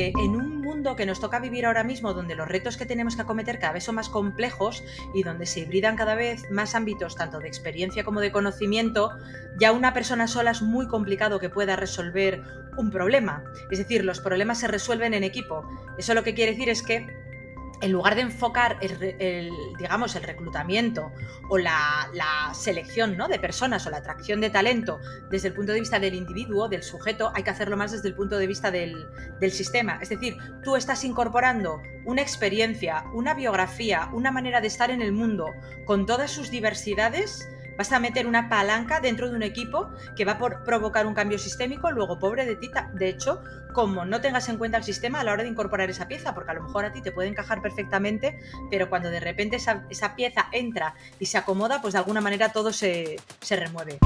En un mundo que nos toca vivir ahora mismo, donde los retos que tenemos que acometer cada vez son más complejos y donde se hibridan cada vez más ámbitos, tanto de experiencia como de conocimiento, ya una persona sola es muy complicado que pueda resolver un problema. Es decir, los problemas se resuelven en equipo. Eso lo que quiere decir es que en lugar de enfocar el, digamos, el reclutamiento o la, selección ¿no? de personas o la atracción de talento desde el punto de vista del individuo, del sujeto, hay que hacerlo más desde el punto de vista del, del sistema. Es decir, tú estás incorporando una experiencia, una biografía, una manera de estar en el mundo con todas sus diversidades Vas a meter una palanca dentro de un equipo que va a provocar un cambio sistémico, luego pobre de ti, de hecho, como no tengas en cuenta el sistema a la hora de incorporar esa pieza, porque a lo mejor a ti te puede encajar perfectamente, pero cuando de repente esa, pieza entra y se acomoda, pues de alguna manera todo se remueve.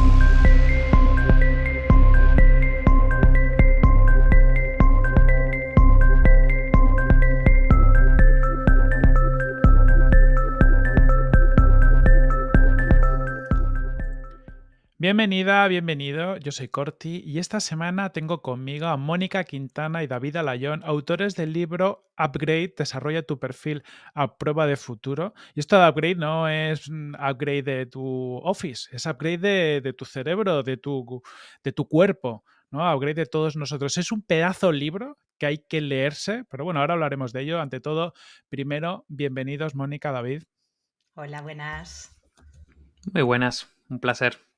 Bienvenida, bienvenido. Yo soy Corti y esta semana tengo conmigo a Mónica Quintana y David Alayón, autores del libro Upgrade, desarrolla tu perfil a prueba de futuro. Y esto de upgrade no es upgrade de tu office, es upgrade de, tu cerebro, de tu, de tu cuerpo, ¿no? Upgrade de todos nosotros. Es un pedazo libro que hay que leerse, pero bueno, ahora hablaremos de ello. Ante todo, primero, bienvenidos Mónica, David. Hola, buenas. Muy buenas, un placer.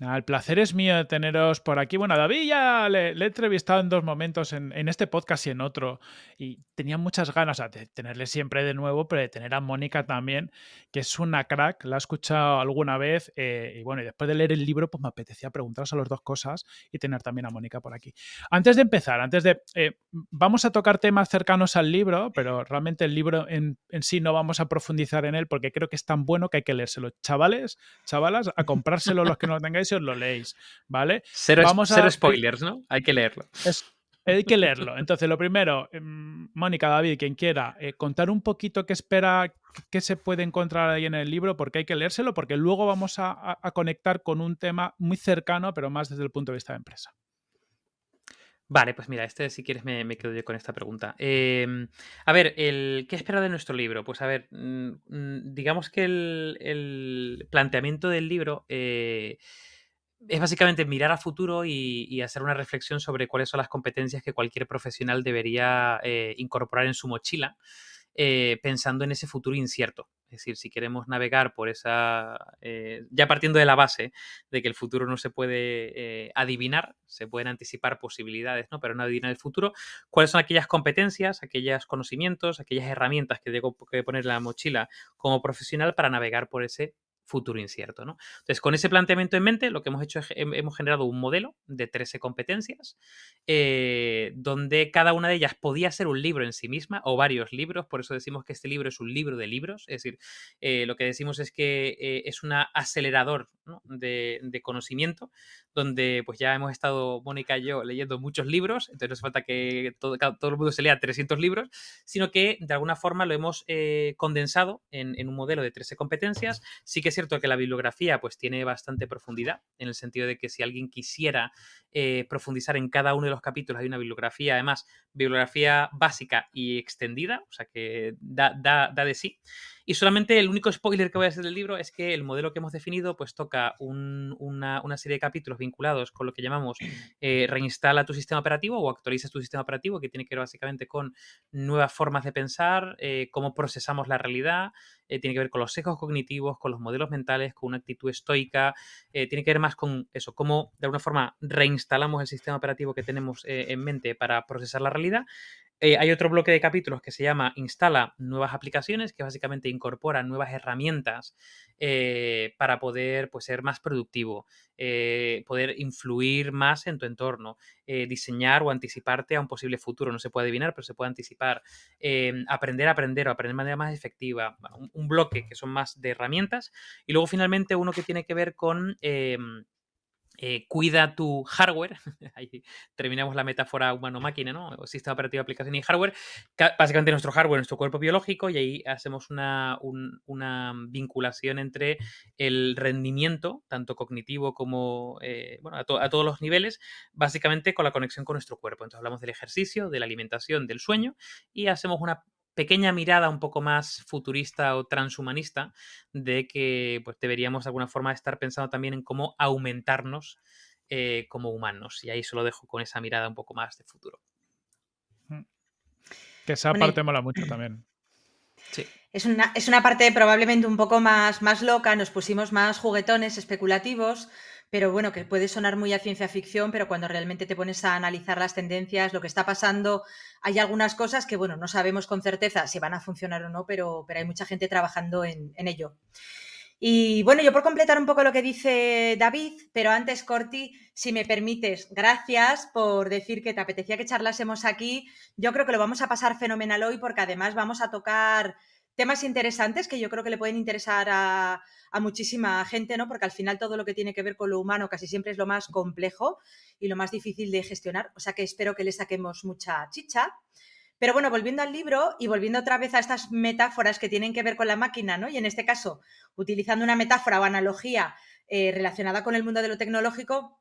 El placer es mío de teneros por aquí. Bueno, a David ya le, he entrevistado en dos momentos, en, este podcast y en otro, y tenía muchas ganas de tenerle siempre de nuevo, pero de tener a Mónica también, que es una crack, la he escuchado alguna vez, eh, y bueno, y después de leer el libro, pues me apetecía preguntaros a las dos cosas y tener también a Mónica por aquí. Antes de empezar, antes de... Eh, vamos a tocar temas cercanos al libro, pero realmente el libro en, en sí no vamos a profundizar en él porque creo que es tan bueno que hay que leérselo. Chavales, chavalas, a comprárselo los que no lo tengáis os lo leéis, ¿vale? Cero, Vamos a... spoilers, ¿no? Hay que leerlo. hay que leerlo. Entonces, lo primero, em, Mónica, David, quien quiera, eh, contar un poquito qué espera, qué se puede encontrar ahí en el libro, porque hay que leérselo, porque luego vamos a, conectar con un tema muy cercano, pero más desde el punto de vista de empresa. Vale, pues mira, este si quieres me, quedo yo con esta pregunta. Em, a ver, el, ¿qué espera de nuestro libro? Pues a ver, mm, mm, digamos que el, planteamiento del libro eh, es básicamente mirar a futuro y, hacer una reflexión sobre cuáles son las competencias que cualquier profesional debería eh, incorporar en su mochila, eh, pensando en ese futuro incierto. Es decir, si queremos navegar por esa, eh, ya partiendo de la base de que el futuro no se puede adivinar, se pueden anticipar posibilidades, ¿no? pero no adivinar el futuro, cuáles son aquellas competencias, aquellos conocimientos, aquellas herramientas que debo que poner en la mochila como profesional para navegar por ese futuro incierto. ¿no? Entonces, con ese planteamiento en mente, lo que hemos hecho es hemos generado un modelo de 13 competencias, eh, donde cada una de ellas podía ser un libro en sí misma o varios libros, por eso decimos que este libro es un libro de libros, es decir, eh, lo que decimos es que eh, es un acelerador de, conocimiento, donde pues ya hemos estado, Mónica y yo, leyendo muchos libros, entonces no hace falta que todo, todo, el mundo se lea 300 libros, sino que de alguna forma lo hemos condensado en, en, un modelo de 13 competencias. Sí que es cierto que la bibliografía pues tiene bastante profundidad, en el sentido de que si alguien quisiera eh, profundizar en cada uno de los capítulos, hay una bibliografía, además, bibliografía básica y extendida, o sea que da, da, da de sí. Y solamente el único spoiler que voy a hacer del libro es que el modelo que hemos definido pues toca una, serie de capítulos vinculados con lo que llamamos eh, reinstala tu sistema operativo o actualiza tu sistema operativo, que tiene que ver básicamente con nuevas formas de pensar, eh, cómo procesamos la realidad, eh, tiene que ver con los sesgos cognitivos, con los modelos mentales, con una actitud estoica, tiene que ver más con eso, cómo de alguna forma reinstalamos el sistema operativo que tenemos en mente para procesar la realidad eh, hay otro bloque de capítulos que se llama Instala nuevas aplicaciones, que básicamente incorpora nuevas herramientas eh, para poder pues, ser más productivo, eh, poder influir más en tu entorno, diseñar o anticiparte a un posible futuro. No se puede adivinar, pero se puede anticipar. aprender a aprender o aprender de manera más efectiva. un, bloque que son más de herramientas. Y luego finalmente uno que tiene que ver con eh, cuida tu hardware, ahí terminamos la metáfora humano-máquina, ¿no? sistema operativo, aplicación y hardware, básicamente nuestro hardware, nuestro cuerpo biológico, y ahí hacemos una, una vinculación entre el rendimiento, tanto cognitivo como, eh, bueno, a, a, todos los niveles, básicamente con la conexión con nuestro cuerpo. Entonces hablamos del ejercicio, de la alimentación, del sueño, y hacemos una pequeña mirada un poco más futurista o transhumanista de que pues, deberíamos de alguna forma estar pensando también en cómo aumentarnos eh, como humanos. Y ahí se lo dejo con esa mirada un poco más de futuro. Mm. Que esa parte mola mucho también. Sí. Es una, es una parte probablemente un poco más, más loca, nos pusimos más juguetones, especulativos, pero bueno, que puede sonar muy a ciencia ficción, pero cuando realmente te pones a analizar las tendencias, lo que está pasando, hay algunas cosas que, bueno, no sabemos con certeza si van a funcionar o no, pero, pero hay mucha gente trabajando en, ello. Y bueno, yo por completar un poco lo que dice David, pero antes, Corti, si me permites, gracias por decir que te apetecía que charlásemos aquí. Yo creo que lo vamos a pasar fenomenal hoy porque además vamos a tocar temas interesantes que yo creo que le pueden interesar a, muchísima gente, ¿no? Porque al final todo lo que tiene que ver con lo humano casi siempre es lo más complejo y lo más difícil de gestionar. O sea que espero que le saquemos mucha chicha. Pero bueno, volviendo al libro y volviendo otra vez a estas metáforas que tienen que ver con la máquina, ¿no? Y en este caso, utilizando una metáfora o analogía eh, relacionada con el mundo de lo tecnológico,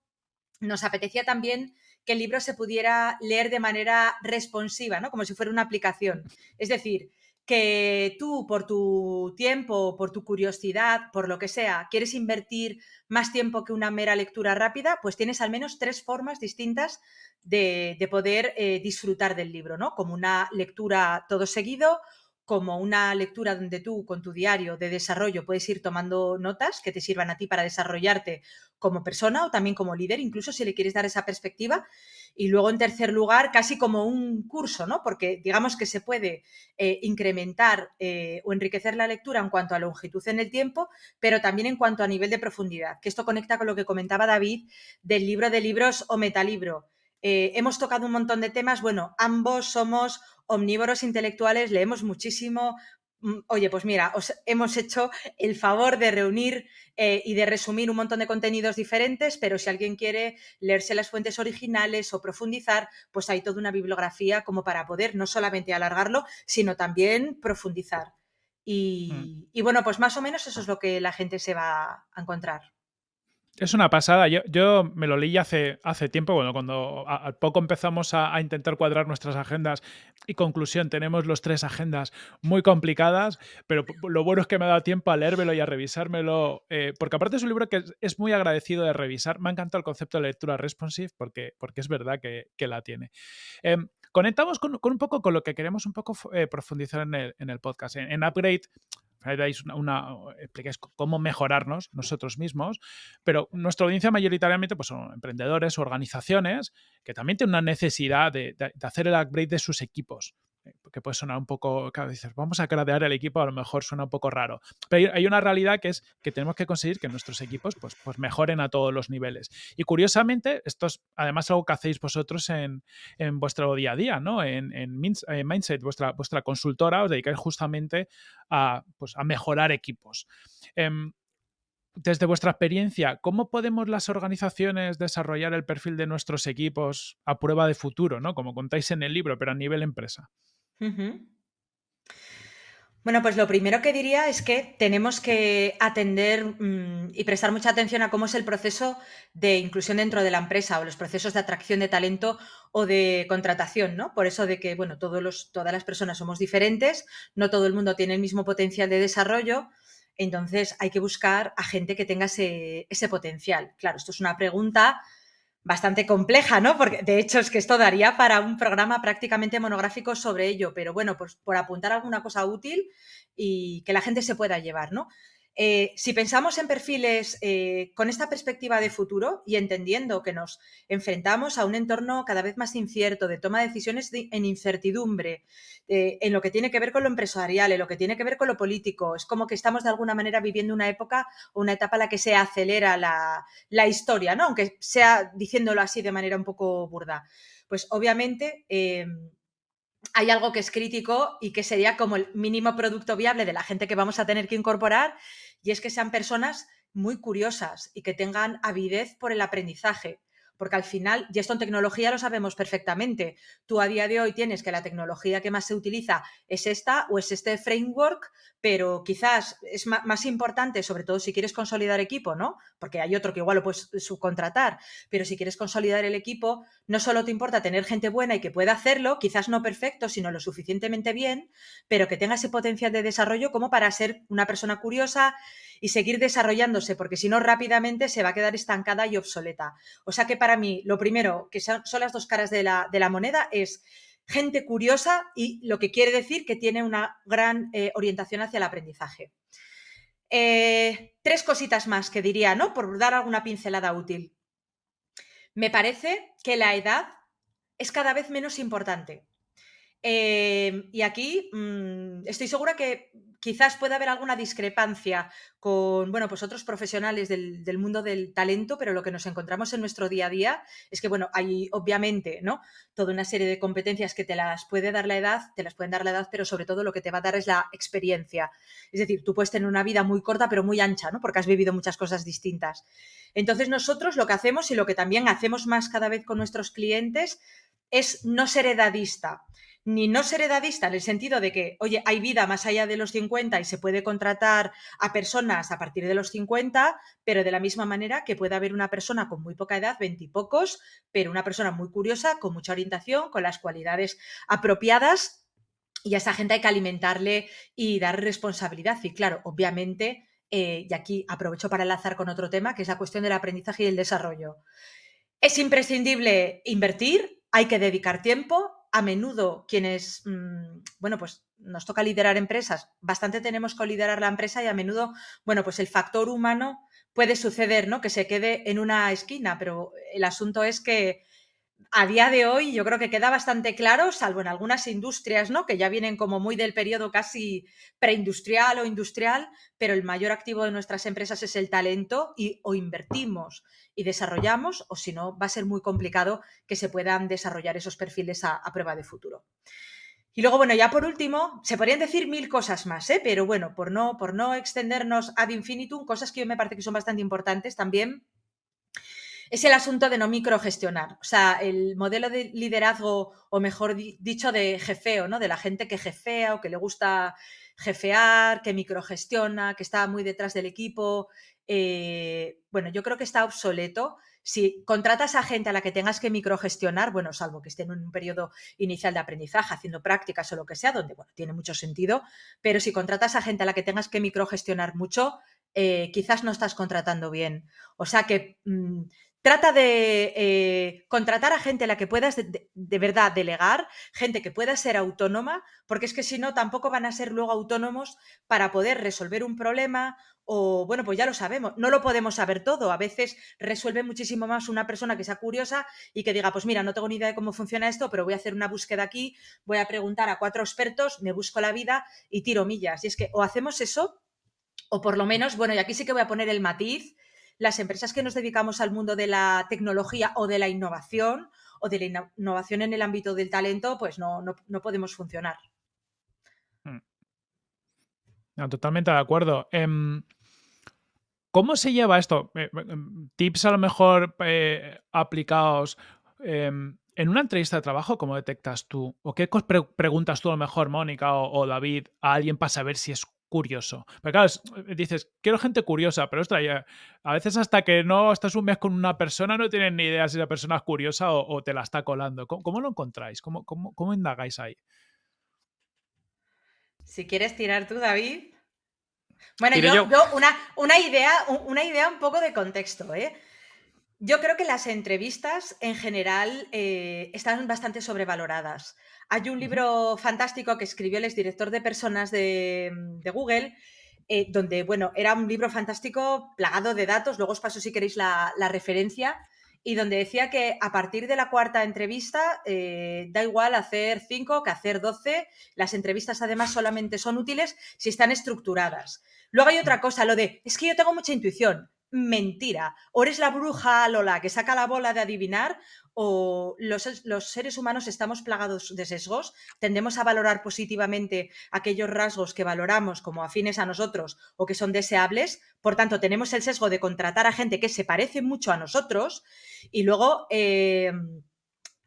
nos apetecía también que el libro se pudiera leer de manera responsiva, ¿no? Como si fuera una aplicación. Es decir, que tú por tu tiempo, por tu curiosidad, por lo que sea, quieres invertir más tiempo que una mera lectura rápida, pues tienes al menos tres formas distintas de, poder eh, disfrutar del libro, ¿no? Como una lectura todo seguido, como una lectura donde tú con tu diario de desarrollo puedes ir tomando notas que te sirvan a ti para desarrollarte como persona o también como líder, incluso si le quieres dar esa perspectiva. Y luego, en tercer lugar, casi como un curso, ¿no? Porque digamos que se puede eh, incrementar eh, o enriquecer la lectura en cuanto a longitud en el tiempo, pero también en cuanto a nivel de profundidad, que esto conecta con lo que comentaba David del libro de libros o metalibro. Eh, hemos tocado un montón de temas. Bueno, ambos somos omnívoros intelectuales, leemos muchísimo. Mm, oye, pues mira, os hemos hecho el favor de reunir eh, y de resumir un montón de contenidos diferentes, pero si alguien quiere leerse las fuentes originales o profundizar, pues hay toda una bibliografía como para poder no solamente alargarlo, sino también profundizar. Y, mm. y bueno, pues más o menos eso es lo que la gente se va a encontrar. Es una pasada. Yo, yo, me lo leí hace, hace tiempo, bueno, cuando al poco empezamos a, intentar cuadrar nuestras agendas y conclusión, tenemos los tres agendas muy complicadas, pero lo bueno es que me ha dado tiempo a leérmelo y a revisármelo, eh, porque aparte es un libro que es, muy agradecido de revisar. Me ha encantado el concepto de lectura responsive porque, porque es verdad que, la tiene. Em, conectamos con, un poco con lo que queremos un poco eh, profundizar en el, podcast. en Upgrade una, explicáis cómo mejorarnos nosotros mismos, pero nuestra audiencia mayoritariamente pues, son emprendedores, organizaciones que también tienen una necesidad de hacer el upgrade de sus equipos que puede sonar un poco, claro, dices, vamos a crear el equipo, a lo mejor suena un poco raro. Pero hay una realidad que es que tenemos que conseguir que nuestros equipos pues, pues mejoren a todos los niveles. Y curiosamente, esto es además algo que hacéis vosotros en, vuestro día a día, ¿no? En, Mindset, vuestra, vuestra consultora, os dedicáis justamente a, pues, a mejorar equipos. Em, desde vuestra experiencia, ¿cómo podemos las organizaciones desarrollar el perfil de nuestros equipos a prueba de futuro, ¿no? Como contáis en el libro, pero a nivel empresa? Bueno, pues lo primero que diría es que tenemos que atender mm, y prestar mucha atención a cómo es el proceso de inclusión dentro de la empresa o los procesos de atracción de talento o de contratación, ¿no? Por eso de que, bueno, todas las personas somos diferentes, no todo el mundo tiene el mismo potencial de desarrollo, entonces hay que buscar a gente que tenga ese potencial. Claro, esto es una pregunta bastante compleja, ¿no? Porque de hecho es que esto daría para un programa prácticamente monográfico sobre ello, pero bueno, pues por apuntar alguna cosa útil y que la gente se pueda llevar, ¿no? Eh, si pensamos en perfiles eh, con esta perspectiva de futuro y entendiendo que nos enfrentamos a un entorno cada vez más incierto, de toma de decisiones en incertidumbre, eh, en lo que tiene que ver con lo empresarial, en lo que tiene que ver con lo político, es como que estamos de alguna manera viviendo una época o una etapa en la que se acelera la, la historia, ¿no? aunque sea diciéndolo así de manera un poco burda. Pues obviamente hay algo que es crítico y que sería como el mínimo producto viable de la gente que vamos a tener que incorporar, y es que sean personas muy curiosas y que tengan avidez por el aprendizaje. Porque al final, y esto en tecnología lo sabemos perfectamente, tú a día de hoy tienes que la tecnología que más se utiliza es esta o es este framework, pero quizás es más importante, sobre todo si quieres consolidar equipo, ¿no? Porque hay otro que igual lo puedes subcontratar, pero si quieres consolidar el equipo, no solo te importa tener gente buena y que pueda hacerlo, quizás no perfecto, sino lo suficientemente bien, pero que tenga ese potencial de desarrollo como para ser una persona curiosa y seguir desarrollándose, porque si no rápidamente se va a quedar estancada y obsoleta. O sea que para mí, lo primero, que son, las dos caras de la, de la moneda, es gente curiosa y lo que quiere decir que tiene una gran eh, orientación hacia el aprendizaje. Eh, tres cositas más que diría, ¿no? Por dar alguna pincelada útil. Me parece que la edad es cada vez menos importante. Eh, y aquí mm, estoy segura que quizás pueda haber alguna discrepancia con, bueno, pues otros profesionales del, mundo del talento, pero lo que nos encontramos en nuestro día a día es que, bueno, hay obviamente, ¿no? Toda una serie de competencias que te las puede dar la edad, te las pueden dar la edad, pero sobre todo lo que te va a dar es la experiencia. Es decir, tú puedes tener una vida muy corta, pero muy ancha, ¿no? Porque has vivido muchas cosas distintas. Entonces, nosotros lo que hacemos y lo que también hacemos más cada vez con nuestros clientes es no ser edadista ni no ser edadista en el sentido de que, oye, hay vida más allá de los 50 y se puede contratar a personas a partir de los 50, pero de la misma manera que puede haber una persona con muy poca edad, veintipocos, pero una persona muy curiosa, con mucha orientación, con las cualidades apropiadas y a esa gente hay que alimentarle y dar responsabilidad. Y claro, obviamente, eh, y aquí aprovecho para enlazar con otro tema, que es la cuestión del aprendizaje y el desarrollo. Es imprescindible invertir, hay que dedicar tiempo, a menudo quienes, mm, bueno, pues nos toca liderar empresas, bastante tenemos que liderar la empresa y a menudo, bueno, pues el factor humano puede suceder, ¿no? Que se quede en una esquina, pero el asunto es que a día de hoy yo creo que queda bastante claro, salvo en algunas industrias, ¿no? Que ya vienen como muy del periodo casi preindustrial o industrial, pero el mayor activo de nuestras empresas es el talento y o invertimos y desarrollamos, o si no, va a ser muy complicado que se puedan desarrollar esos perfiles a, prueba de futuro. Y luego, bueno, ya por último, se podrían decir mil cosas más, ¿eh? pero bueno, por no, por no extendernos ad infinitum, cosas que yo me parece que son bastante importantes también es el asunto de no microgestionar. O sea, el modelo de liderazgo, o mejor dicho, de jefeo, ¿no? De la gente que jefea o que le gusta jefear, que microgestiona, que está muy detrás del equipo. Eh, bueno, yo creo que está obsoleto. Si contratas a gente a la que tengas que microgestionar, bueno, salvo que esté en un periodo inicial de aprendizaje, haciendo prácticas o lo que sea, donde, bueno, tiene mucho sentido, pero si contratas a gente a la que tengas que microgestionar mucho, eh, quizás no estás contratando bien. O sea que mm, Trata de eh, contratar a gente a la que puedas de, verdad delegar, gente que pueda ser autónoma, porque es que si no, tampoco van a ser luego autónomos para poder resolver un problema o, bueno, pues ya lo sabemos, no lo podemos saber todo. A veces resuelve muchísimo más una persona que sea curiosa y que diga, pues mira, no tengo ni idea de cómo funciona esto, pero voy a hacer una búsqueda aquí, voy a preguntar a cuatro expertos, me busco la vida y tiro millas. Y es que o hacemos eso, o por lo menos, bueno, y aquí sí que voy a poner el matiz, las empresas que nos dedicamos al mundo de la tecnología o de la innovación o de la innovación en el ámbito del talento, pues no, no, podemos funcionar. Hmm. totalmente de acuerdo. Em, ¿Cómo se lleva esto? Eh, em, tips a lo mejor eh, aplicados. Em, en una entrevista de trabajo, ¿cómo detectas tú? ¿O qué preguntas tú a lo mejor, Mónica o, o, David, a alguien para saber si es curioso. Pero claro, eh, dices, quiero gente curiosa, pero ostras, a veces hasta que no estás un mes con una persona no tienen ni idea si la persona es curiosa o, te la está colando. ¿Cómo, lo encontráis? ¿Cómo, cómo, indagáis ahí? Si quieres tirar tú, David. Bueno, yo, una, una, idea, una idea un poco de contexto, ¿eh? Yo creo que las entrevistas en general eh, están bastante sobrevaloradas. Hay un libro fantástico que escribió el exdirector de personas de, Google, eh, donde, bueno, era un libro fantástico plagado de datos, luego os paso si queréis la, referencia, y donde decía que a partir de la cuarta entrevista eh, da igual hacer cinco que hacer doce, las entrevistas además solamente son útiles si están estructuradas. Luego hay otra cosa, lo de, es que yo tengo mucha intuición, mentira. O eres la bruja Lola que saca la bola de adivinar, o los, seres humanos estamos plagados de sesgos, tendemos a valorar positivamente aquellos rasgos que valoramos como afines a nosotros o que son deseables, por tanto tenemos el sesgo de contratar a gente que se parece mucho a nosotros y luego... Em,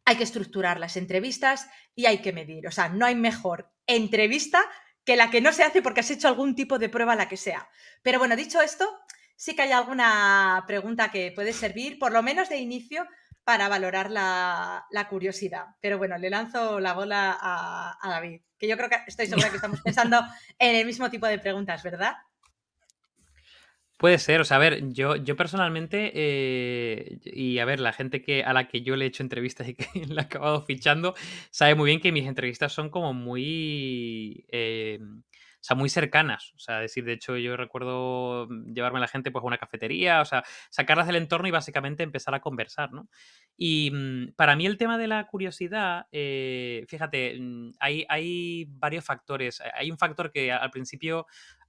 hay que estructurar las entrevistas y hay que medir. O sea, no hay mejor entrevista que la que no se hace porque has hecho algún tipo de prueba, la que sea. Pero bueno, dicho esto, sí que hay alguna pregunta que puede servir, por lo menos de inicio, para valorar la, curiosidad. Pero bueno, le lanzo la bola a, David, que yo creo que estoy segura que estamos pensando en el mismo tipo de preguntas, ¿verdad? Puede ser, o sea, a ver, yo, yo personalmente, eh, y a ver, la gente que, a la que yo le he hecho entrevistas y que le he acabado fichando, sabe muy bien que mis entrevistas son como muy... Eh, sea, muy cercanas. O sea, decir, de hecho, yo recuerdo llevarme a la gente pues, a una cafetería, o sea, sacarlas del entorno y básicamente empezar a conversar, ¿no? Y mm, para mí el tema de la curiosidad, eh, fíjate, mm, hay, hay varios factores. Hay un factor que al principio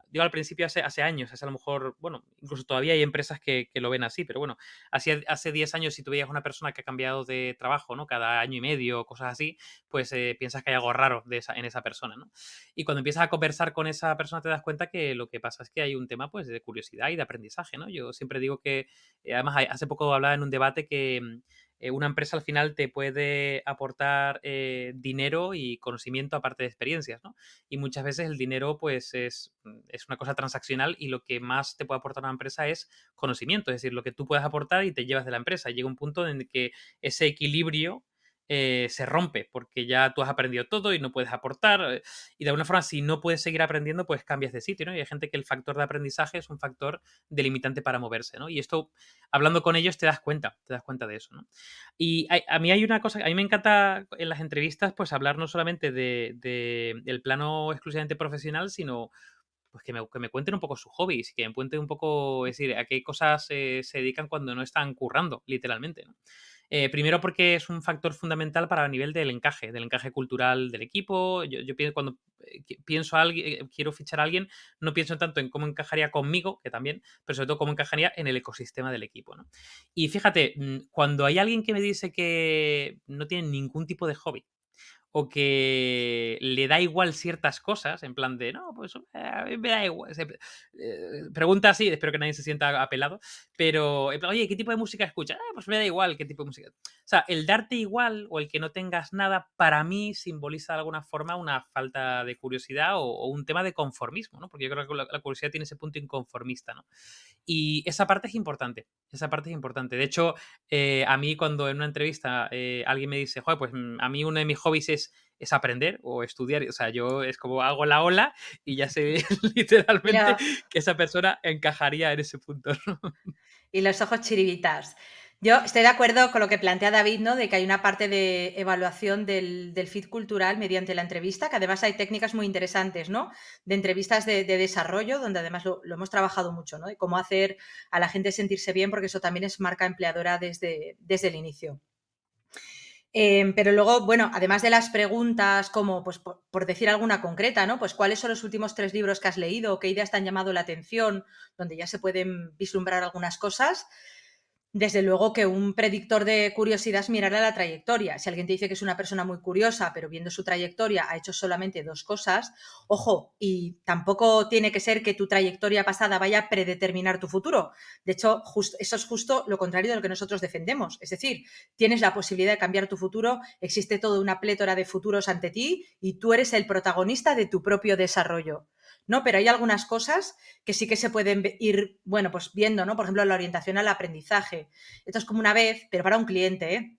digo al principio hace, hace años, hace a lo mejor, bueno, incluso todavía hay empresas que, lo ven así, pero bueno, hace, hace 10 años si tú veías una persona que ha cambiado de trabajo, ¿no? Cada año y medio, cosas así, pues eh, piensas que hay algo raro de esa, en esa persona, ¿no? Y cuando empiezas a conversar con esa persona te das cuenta que lo que pasa es que hay un tema pues de curiosidad y de aprendizaje, ¿no? Yo siempre digo que, eh, además hace poco hablaba en un debate que mm, eh, una empresa al final te puede aportar eh, dinero y conocimiento aparte de experiencias, ¿no? Y muchas veces el dinero, pues, es, mm, es, una cosa transaccional y lo que más te puede aportar una empresa es conocimiento, es decir, lo que tú puedes aportar y te llevas de la empresa. Llega un punto en que ese equilibrio eh, se rompe porque ya tú has aprendido todo y no puedes aportar. Eh, y de alguna forma, si no puedes seguir aprendiendo, pues cambias de sitio, ¿no? Y hay gente que el factor de aprendizaje es un factor delimitante para moverse, ¿no? Y esto, hablando con ellos, te das cuenta, te das cuenta de eso, ¿no? Y a, mí hay una cosa, a mí me encanta en las entrevistas, pues hablar no solamente de, del plano exclusivamente profesional, sino pues que me, que me, cuenten un poco sus hobbies, que me cuenten un poco, es decir, a qué cosas eh, se dedican cuando no están currando, literalmente. Eh, primero porque es un factor fundamental para el nivel del encaje, del encaje cultural del equipo. Yo, pienso, cuando eh, pienso a alguien, eh, quiero fichar a alguien, no pienso tanto en cómo encajaría conmigo, que también, pero sobre todo cómo encajaría en el ecosistema del equipo. Y fíjate, mm, cuando hay alguien que me dice que no tiene ningún tipo de hobby, o que le da igual ciertas cosas, en plan de, no, pues eh, a me da igual. Eh, pregunta así, espero que nadie se sienta apelado, pero, oye, ¿qué tipo de música escuchas? Ah, pues me da igual qué tipo de música. O sea, el darte igual o el que no tengas nada, para mí simboliza de alguna forma una falta de curiosidad o, un tema de conformismo, ¿no? Porque yo creo que la, curiosidad tiene ese punto inconformista, ¿no? Y esa parte es importante, esa parte es importante. De hecho, eh, a mí cuando en una entrevista alguien me dice, joder, pues mm, a mí uno de mis hobbies es es aprender o estudiar. O sea, yo es como hago la ola y ya sé literalmente que esa persona encajaría en ese punto. Y los ojos chiribitas. Yo estoy de acuerdo con lo que plantea David, ¿no? De que hay una parte de evaluación del, fit cultural mediante la entrevista, que además hay técnicas muy interesantes, ¿no? De entrevistas de, desarrollo, donde además lo, hemos trabajado mucho, ¿no? De cómo hacer a la gente sentirse bien, porque eso también es marca empleadora desde, desde el inicio. Em, pero luego, bueno, además de las preguntas como, pues por, decir alguna concreta, ¿no? Pues cuáles son los últimos tres libros que has leído, qué ideas te han llamado la atención, donde ya se pueden vislumbrar algunas cosas desde luego que un predictor de curiosidad es mirar a la trayectoria. Si alguien te dice que es una persona muy curiosa, pero viendo su trayectoria ha hecho solamente dos cosas, ojo, y tampoco tiene que ser que tu trayectoria pasada vaya a predeterminar tu futuro. De hecho, eso es justo lo contrario de lo que nosotros defendemos. Es decir, tienes la posibilidad de cambiar tu futuro, existe toda una plétora de futuros ante ti y tú eres el protagonista de tu propio desarrollo. ¿No? Pero hay algunas cosas que sí que se pueden ir, bueno, pues viendo, ¿no? Por ejemplo, la orientación al aprendizaje. Esto es como una vez, pero para un cliente, ¿eh?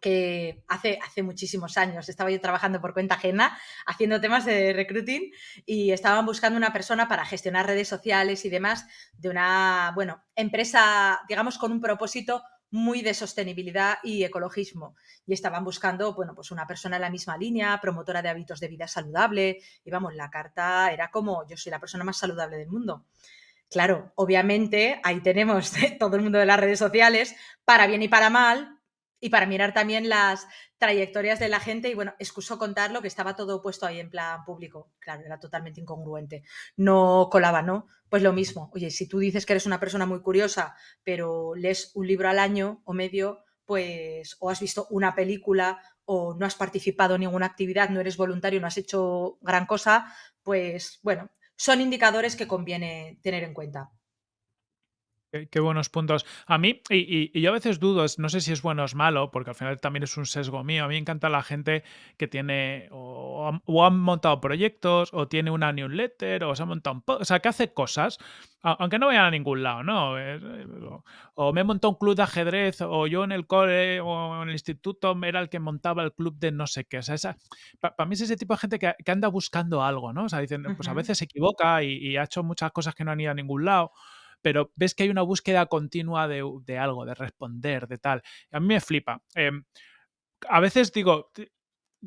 que hace, hace muchísimos años estaba yo trabajando por cuenta ajena haciendo temas de recruiting y estaban buscando una persona para gestionar redes sociales y demás de una, bueno, empresa, digamos, con un propósito muy de sostenibilidad y ecologismo. Y estaban buscando, bueno, pues una persona en la misma línea, promotora de hábitos de vida saludable. Y vamos, la carta era como, yo soy la persona más saludable del mundo. Claro, obviamente ahí tenemos todo el mundo de las redes sociales, para bien y para mal, y para mirar también las trayectorias de la gente y bueno, excuso contarlo que estaba todo puesto ahí en plan público. Claro, era totalmente incongruente. No colaba, ¿no? Pues lo mismo. Oye, si tú dices que eres una persona muy curiosa, pero lees un libro al año o medio, pues o has visto una película o no has participado en ninguna actividad, no eres voluntario, no has hecho gran cosa, pues bueno, son indicadores que conviene tener en cuenta. Qué, buenos puntos. A mí, y, yo a veces dudo, no sé si es bueno o es malo, porque al final también es un sesgo mío. A mí me encanta la gente que tiene o, han montado proyectos, o tiene una newsletter, o se ha montado un o sea, que hace cosas, aunque no vayan a ningún lado, ¿no? Eh, o me he montado un club de ajedrez, o yo en el cole o en el instituto era el que montaba el club de no sé qué. O sea, esa, para mí es ese tipo de gente que, anda buscando algo, ¿no? O sea, dicen, pues a veces se equivoca y, y ha hecho muchas cosas que no han ido a ningún lado pero ves que hay una búsqueda continua de, algo, de responder, de tal. A mí me flipa. Em, a veces digo,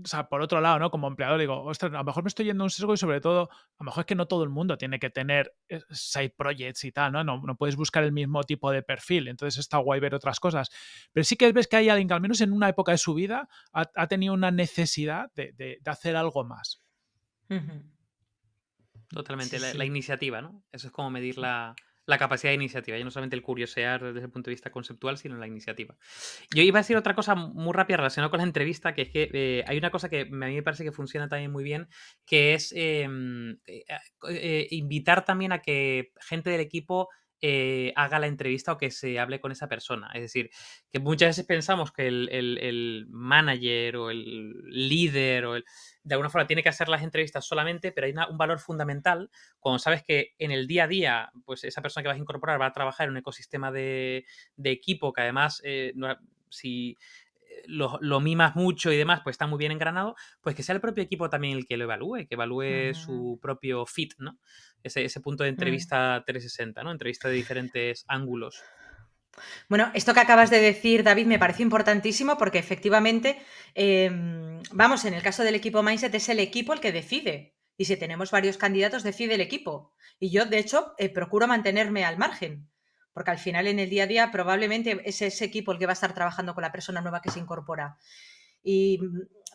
o sea, por otro lado, ¿no? Como empleador digo, ostras, a lo mejor me estoy yendo a un sesgo y sobre todo, a lo mejor es que no todo el mundo tiene que tener eh, side projects y tal, ¿no? No, no puedes buscar el mismo tipo de perfil, entonces está guay ver otras cosas. Pero sí que ves que hay alguien que al menos en una época de su vida ha, tenido una necesidad de, hacer algo más. Totalmente, la, iniciativa, ¿no? Eso es como medir la, la capacidad de iniciativa, ya no solamente el curiosear desde el punto de vista conceptual, sino la iniciativa. Yo iba a decir otra cosa muy rápida relacionada con la entrevista, que es que eh, hay una cosa que a mí me parece que funciona también muy bien, que es em, eh, eh, invitar también a que gente del equipo haga la entrevista o que se hable con esa persona. Es decir, que muchas veces pensamos que el, el manager o el líder o el, de alguna forma tiene que hacer las entrevistas solamente, pero hay un valor fundamental cuando sabes que en el día a día, pues esa persona que vas a incorporar va a trabajar en un ecosistema de, equipo que además, eh, si eh, lo, mimas mucho y demás, pues está muy bien engranado, pues que sea el propio equipo también el que lo evalúe, que evalúe su propio fit, ¿no? Ese, ese punto de mm. entrevista 360, ¿no? Entrevista de diferentes ángulos. Bueno, esto que acabas de decir, David, me parece importantísimo porque efectivamente, em, vamos, en el caso del equipo Mindset es el equipo el que decide. Y si tenemos varios candidatos, decide el equipo. Y yo, de hecho, eh, procuro mantenerme al margen, porque al final en el día a día probablemente es ese equipo el que va a estar trabajando con la persona nueva que se incorpora. Y,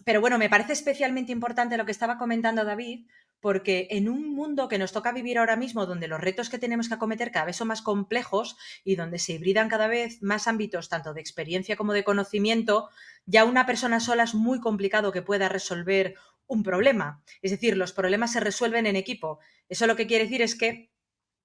pero bueno, me parece especialmente importante lo que estaba comentando David, porque en un mundo que nos toca vivir ahora mismo, donde los retos que tenemos que acometer cada vez son más complejos y donde se hibridan cada vez más ámbitos, tanto de experiencia como de conocimiento, ya una persona sola es muy complicado que pueda resolver un problema. Es decir, los problemas se resuelven en equipo. Eso lo que quiere decir es que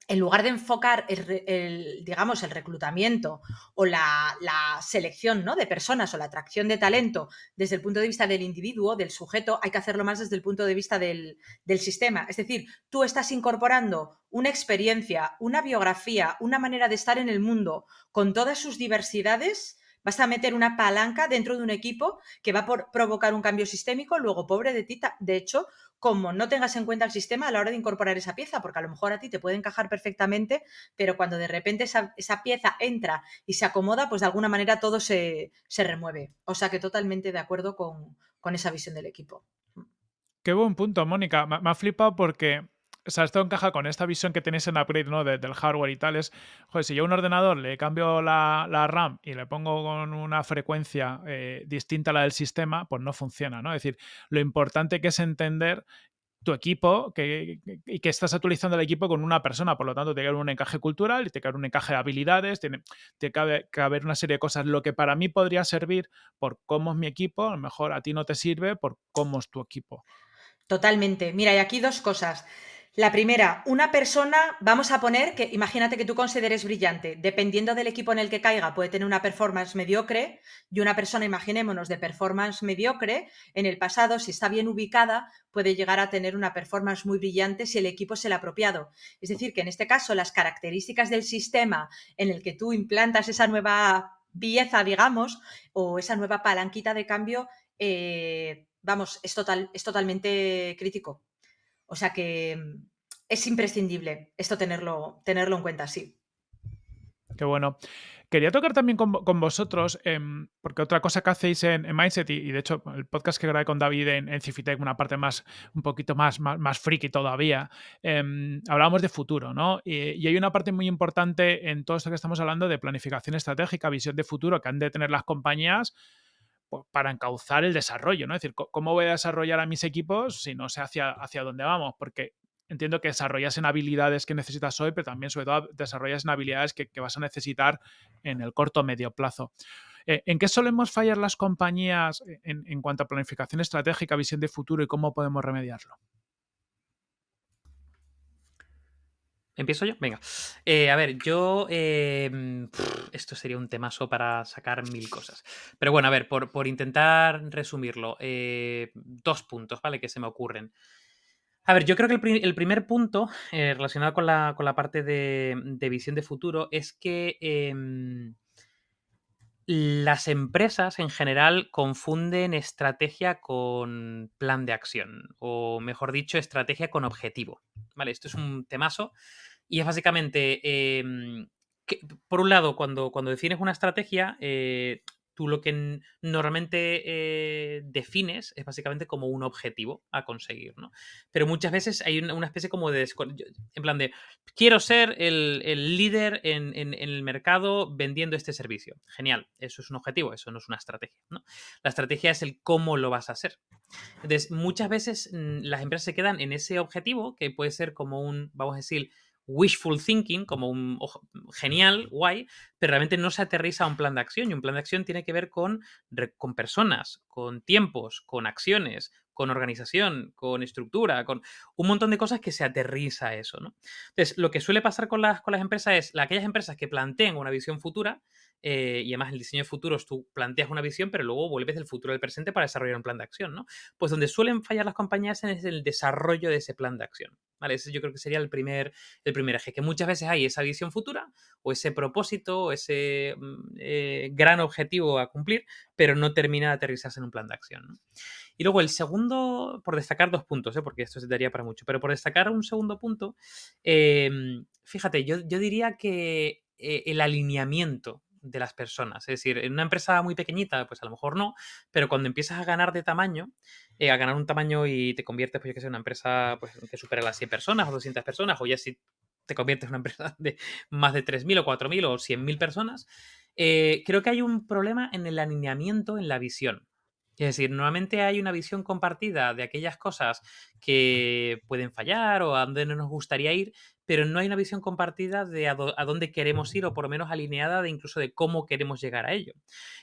en lugar de enfocar el, digamos, el reclutamiento o la, selección ¿no? de personas o la atracción de talento desde el punto de vista del individuo, del sujeto, hay que hacerlo más desde el punto de vista del sistema. Es decir, tú estás incorporando una experiencia, una biografía, una manera de estar en el mundo con todas sus diversidades vas a meter una palanca dentro de un equipo que va a provocar un cambio sistémico, luego pobre de ti, de hecho, como no tengas en cuenta el sistema a la hora de incorporar esa pieza, porque a lo mejor a ti te puede encajar perfectamente, pero cuando de repente esa, pieza entra y se acomoda, pues de alguna manera todo se, remueve. O sea que totalmente de acuerdo con, esa visión del equipo. Qué buen punto, Mónica. Me, ha flipado porque o sea, esto encaja con esta visión que tenéis en Upgrade, ¿no? del hardware y tal. Es, joder, si yo a un ordenador le cambio la, RAM y le pongo con una frecuencia eh, distinta a la del sistema, pues no funciona, ¿no? Es decir, lo importante que es entender tu equipo que, y que estás actualizando el equipo con una persona, por lo tanto, tiene que haber un encaje cultural tiene que haber un encaje de habilidades, tiene, tiene que, haber, una serie de cosas. Lo que para mí podría servir por cómo es mi equipo, a lo mejor a ti no te sirve por cómo es tu equipo. Totalmente. Mira, y aquí dos cosas. La primera, una persona, vamos a poner que imagínate que tú consideres brillante, dependiendo del equipo en el que caiga, puede tener una performance mediocre y una persona, imaginémonos, de performance mediocre, en el pasado, si está bien ubicada, puede llegar a tener una performance muy brillante si el equipo es el apropiado. Es decir, que en este caso las características del sistema en el que tú implantas esa nueva pieza, digamos, o esa nueva palanquita de cambio, eh, vamos, es, total, es totalmente crítico. O sea que es imprescindible esto tenerlo, tenerlo en cuenta, sí. Qué bueno. Quería tocar también con, vosotros, em, porque otra cosa que hacéis en, Mindset, y, de hecho el podcast que grabé con David en, en Cifitec, una parte más, un poquito más, más, friki todavía, em, hablábamos de futuro, ¿no? Y, hay una parte muy importante en todo esto que estamos hablando de planificación estratégica, visión de futuro que han de tener las compañías pues, para encauzar el desarrollo, ¿no? Es decir, ¿cómo voy a desarrollar a mis equipos si no sé hacia, hacia dónde vamos? Porque entiendo que desarrollas en habilidades que necesitas hoy, pero también sobre todo desarrollas en habilidades que, vas a necesitar en el corto o medio plazo. Eh, ¿En qué solemos fallar las compañías en, cuanto a planificación estratégica, visión de futuro y cómo podemos remediarlo? ¿Empiezo yo? Venga. Eh, a ver, yo. Em, esto sería un temazo para sacar mil cosas. Pero bueno, a ver, por, por intentar resumirlo, eh, dos puntos, ¿vale? Que se me ocurren. A ver, yo creo que el, primer punto eh, relacionado con la, parte de, visión de futuro es que em, las empresas en general confunden estrategia con plan de acción, o mejor dicho, estrategia con objetivo. Vale, esto es un temazo y es básicamente, em, que, por un lado, cuando, cuando defines una estrategia, eh, tú lo que normalmente eh, defines es básicamente como un objetivo a conseguir, ¿no? Pero muchas veces hay una, especie como de... En plan de, quiero ser el, líder en, el mercado vendiendo este servicio. Genial, eso es un objetivo, eso no es una estrategia, ¿no? La estrategia es el cómo lo vas a hacer. Entonces, muchas veces las empresas se quedan en ese objetivo, que puede ser como un, vamos a decir, wishful thinking, como un genial, guay, pero realmente no se aterriza a un plan de acción. Y un plan de acción tiene que ver con, con personas, con tiempos, con acciones, con organización, con estructura, con un montón de cosas que se aterriza a eso. ¿no? Entonces, lo que suele pasar con las, con las empresas es aquellas empresas que plantean una visión futura, eh, y además el diseño de futuros tú planteas una visión, pero luego vuelves del futuro al presente para desarrollar un plan de acción, ¿no? Pues donde suelen fallar las compañías es el desarrollo de ese plan de acción. ¿Vale? Ese yo creo que sería el primer, el primer eje, que muchas veces hay esa visión futura o ese propósito o ese mm, eh, gran objetivo a cumplir, pero no termina de aterrizarse en un plan de acción. Y luego el segundo, por destacar dos puntos, ¿eh? porque esto se daría para mucho, pero por destacar un segundo punto, em, fíjate, yo, yo, diría que eh, el alineamiento de las personas. Es decir, en una empresa muy pequeñita, pues a lo mejor no, pero cuando empiezas a ganar de tamaño, a ganar un tamaño y te conviertes, pues yo que sé, en una empresa pues, que supera las 100 personas o 200 personas, o ya si te conviertes en una empresa de más de 3.000 o 4.000 o 100.000 personas, eh, creo que hay un problema en el alineamiento, en la visión. Es decir, normalmente hay una visión compartida de aquellas cosas que pueden fallar o a donde no nos gustaría ir, pero no hay una visión compartida de a, dónde queremos ir o por lo menos alineada de incluso de cómo queremos llegar a ello.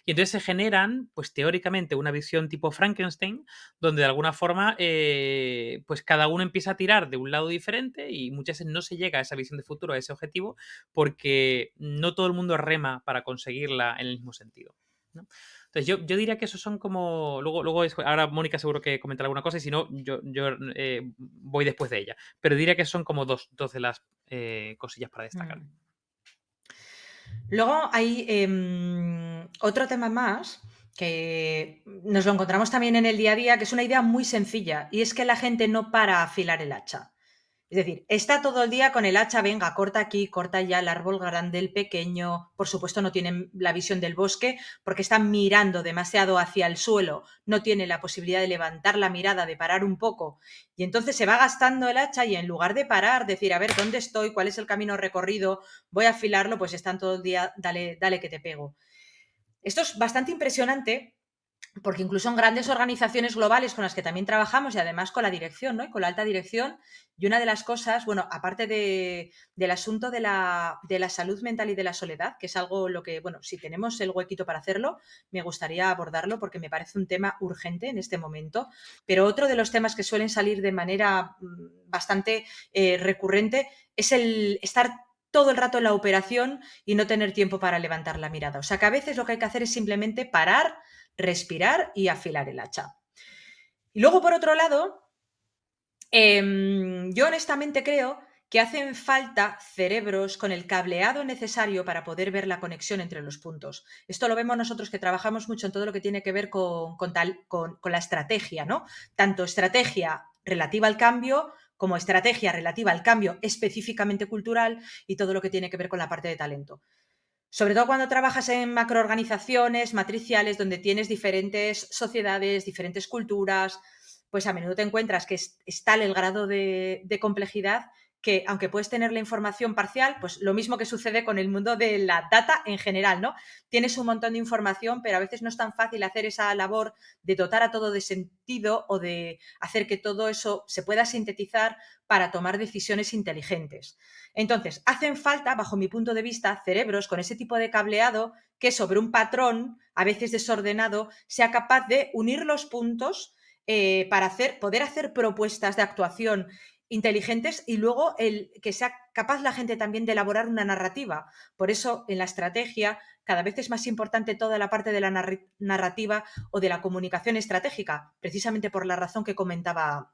Y entonces se generan, pues teóricamente, una visión tipo Frankenstein, donde de alguna forma, eh, pues cada uno empieza a tirar de un lado diferente y muchas veces no se llega a esa visión de futuro, a ese objetivo, porque no todo el mundo rema para conseguirla en el mismo sentido. ¿no? Entonces, yo, diría que esos son como. Luego, luego ahora Mónica seguro que comentará alguna cosa y si no, yo, yo eh, voy después de ella. Pero diría que son como dos, dos de las eh, cosillas para destacar. Mm. Luego hay em, otro tema más que nos lo encontramos también en el día a día, que es una idea muy sencilla, y es que la gente no para a afilar el hacha. Es decir, está todo el día con el hacha, venga, corta aquí, corta ya el árbol grande, el pequeño. Por supuesto, no tienen la visión del bosque porque están mirando demasiado hacia el suelo, no tienen la posibilidad de levantar la mirada, de parar un poco. Y entonces se va gastando el hacha y en lugar de parar, decir, a ver, ¿dónde estoy? ¿Cuál es el camino recorrido? Voy a afilarlo, pues están todo el día, dale, dale que te pego. Esto es bastante impresionante porque incluso en grandes organizaciones globales con las que también trabajamos y además con la dirección, ¿no? Y con la alta dirección, y una de las cosas, bueno, aparte del asunto de la, de la, salud mental y de la soledad, que es algo lo que, bueno, si tenemos el huequito para hacerlo, me gustaría abordarlo porque me parece un tema urgente en este momento, pero otro de los temas que suelen salir de manera mm, bastante eh, recurrente es el estar todo el rato en la operación y no tener tiempo para levantar la mirada. O sea que a veces lo que hay que hacer es simplemente parar, respirar y afilar el hacha. Y luego, por otro lado, em, yo honestamente creo que hacen falta cerebros con el cableado necesario para poder ver la conexión entre los puntos. Esto lo vemos nosotros que trabajamos mucho en todo lo que tiene que ver con, tal, con, con la estrategia, ¿no? Tanto estrategia relativa al cambio como estrategia relativa al cambio específicamente cultural y todo lo que tiene que ver con la parte de talento. Sobre todo cuando trabajas en macroorganizaciones matriciales donde tienes diferentes sociedades, diferentes culturas, pues a menudo te encuentras que es, tal el grado de, complejidad que aunque puedes tener la información parcial, pues lo mismo que sucede con el mundo de la data en general, ¿no? Tienes un montón de información, pero a veces no es tan fácil hacer esa labor de dotar a todo de sentido o de hacer que todo eso se pueda sintetizar para tomar decisiones inteligentes. Entonces, hacen falta, bajo mi punto de vista, cerebros con ese tipo de cableado que sobre un patrón, a veces desordenado, sea capaz de unir los puntos eh, para hacer, poder hacer propuestas de actuación inteligentes y luego el que sea capaz la gente también de elaborar una narrativa. Por eso en la estrategia cada vez es más importante toda la parte de la narrativa o de la comunicación estratégica, precisamente por la razón que comentaba